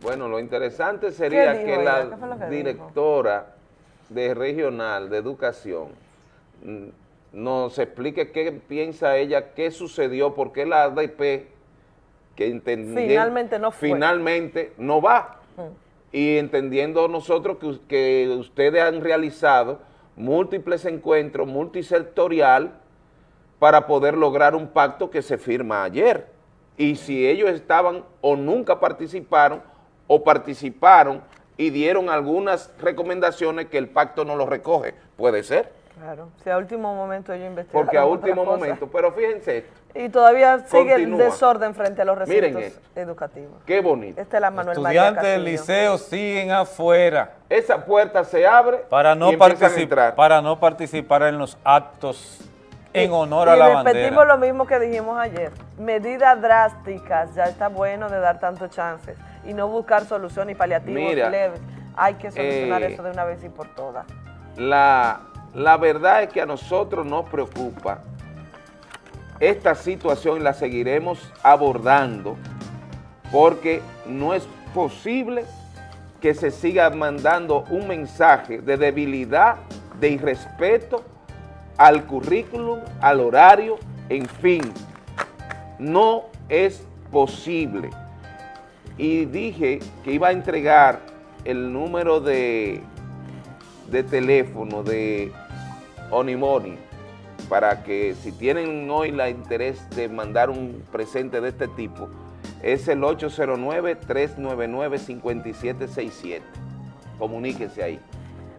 Bueno, lo interesante sería que ella? la ¿Qué fue lo que directora de regional de educación mm, nos explique qué piensa ella, qué sucedió, por qué la ADP que entendí- Finalmente no fue. finalmente no va. Y entendiendo nosotros que, que ustedes han realizado múltiples encuentros multisectorial para poder lograr un pacto que se firma ayer. Y si ellos estaban o nunca participaron o participaron y dieron algunas recomendaciones que el pacto no lo recoge, puede ser, Claro, si a último momento ellos investigaron porque a último cosa. momento, pero fíjense esto, Y todavía sigue Continúa. el desorden frente a los Miren recintos esto. educativos. qué bonito. Esta es la Manuel Estudiantes del liceo siguen afuera Esa puerta se abre para no, y empiezan a particip- entrar. para no participar en los actos en honor y a la repetimos bandera. lo mismo que dijimos ayer. Medidas drásticas, ya está bueno de dar tantos chances y no buscar soluciones y paliativos Mira, leves. Hay que solucionar eh, eso de una vez y por todas. La, la verdad es que a nosotros nos preocupa esta situación la seguiremos abordando porque no es posible que se siga mandando un mensaje de debilidad, de irrespeto al currículum, al horario, en fin, no es posible. Y dije que iba a entregar el número de, de teléfono de Onimoni para que si tienen hoy la interés de mandar un presente de este tipo, es el 809-399-5767. Comuníquese ahí.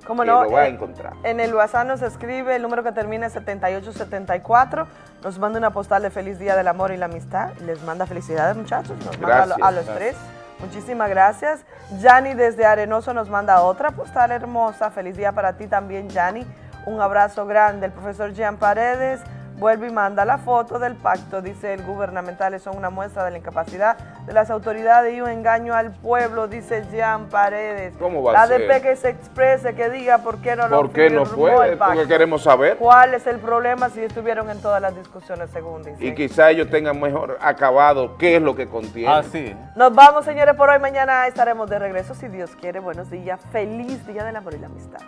¿Cómo que no? lo va a Eh, encontrar. En el WhatsApp nos escribe el número que termina en 7874. Nos manda una postal de feliz día del amor y la amistad. Les manda felicidades, muchachos. Nos manda a, lo- Gracias. a los Gracias. tres. Muchísimas gracias. Yani desde Arenoso nos manda otra postal hermosa. Feliz día para ti también, Yani. Un abrazo grande. El profesor Jean Paredes vuelve y manda la foto del pacto. Dice el gubernamentales son una muestra de la incapacidad de las autoridades y un engaño al pueblo, dice Jean Paredes. ¿Cómo va la a ser? ADP que se exprese, que diga por qué no lo ¿Por qué no puede? el pacto. Porque queremos saber. ¿Cuál es el problema si estuvieron en todas las discusiones, según dice? Y quizá ellos tengan mejor acabado qué es lo que contiene. Ah, sí. Nos vamos, señores, por hoy. Mañana estaremos de regreso, si Dios quiere. Buenos días. Feliz Día del Amor y la Amistad.